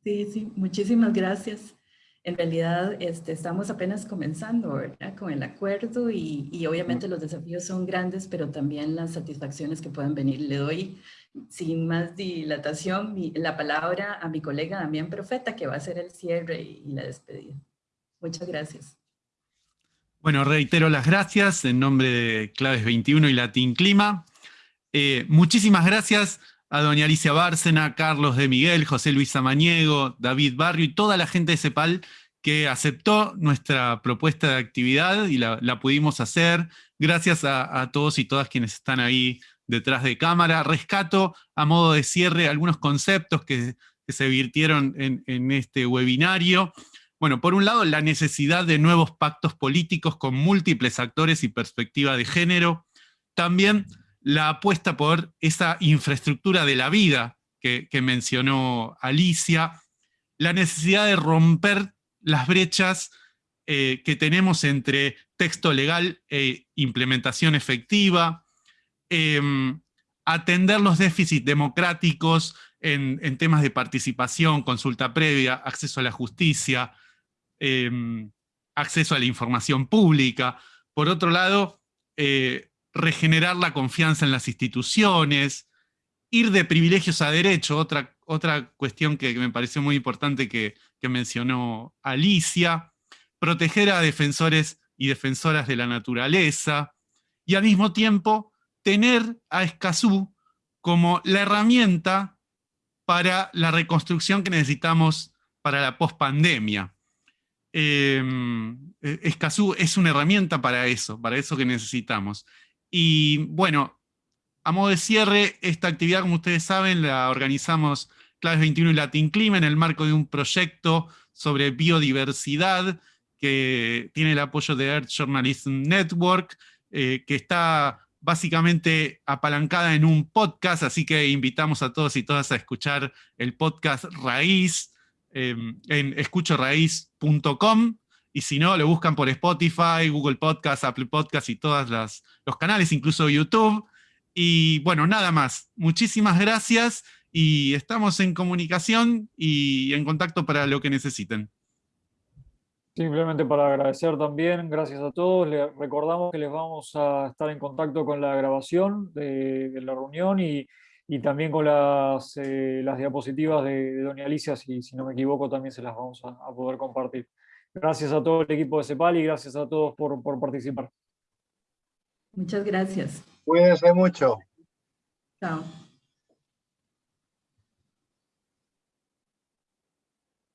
Sí, sí, muchísimas gracias en realidad este, estamos apenas comenzando ¿verdad? con el acuerdo y, y, obviamente los desafíos son grandes, pero también las satisfacciones que puedan venir. Le doy sin más dilatación la palabra a mi colega Damián Profeta, que va a hacer el cierre y, la despedida. Muchas gracias. Bueno, reitero las gracias en nombre de Claves 21 y Latin Clima. Eh, muchísimas gracias a doña Alicia Bárcena, Carlos de Miguel, José Luis Samaniego, David Barrio y toda la gente de CEPAL que aceptó nuestra propuesta de actividad y la, pudimos hacer. Gracias a, todos y todas quienes están ahí detrás de cámara. Rescato a modo de cierre algunos conceptos que, se virtieron en, en este webinario. Bueno, por un lado, la necesidad de nuevos pactos políticos con múltiples actores y perspectiva de género. También la apuesta por esa infraestructura de la vida que, mencionó Alicia, la necesidad de romper las brechas eh, que tenemos entre texto legal e implementación efectiva, em, atender los déficits democráticos en, temas de participación, consulta previa, acceso a la justicia, em, acceso a la información pública. Por otro lado, eh, regenerar la confianza en las instituciones, ir de privilegios a derecho, otra, otra cuestión que, me pareció muy importante que, mencionó Alicia, proteger a defensores y defensoras de la naturaleza, y al mismo tiempo tener a Escazú como la herramienta para la reconstrucción que necesitamos para la pospandemia. Eh, es una herramienta para eso, para eso que necesitamos. Y bueno, a modo de cierre, esta actividad, como ustedes saben, la organizamos Claves 21 y Latin Clima en el marco de un proyecto sobre biodiversidad que tiene el apoyo de Earth Journalism Network, eh, que está básicamente apalancada en un podcast, así que invitamos a todos y todas a escuchar el podcast Raíz em, en escuchoraíz.com y si no, lo buscan por Spotify, Google Podcast, Apple Podcast y todos los canales, incluso YouTube. Y bueno, nada más. Muchísimas gracias y estamos en comunicación y en contacto para lo que necesiten. Simplemente para agradecer también, gracias a todos. Les recordamos que les vamos a estar en contacto con la grabación de, la reunión y, también con las, eh, las diapositivas de, Doña Alicia, si, no me equivoco, también se las vamos a poder compartir. Gracias a todo el equipo de CEPAL y gracias a todos por, por participar. Muchas gracias. Cuídense mucho. Chao.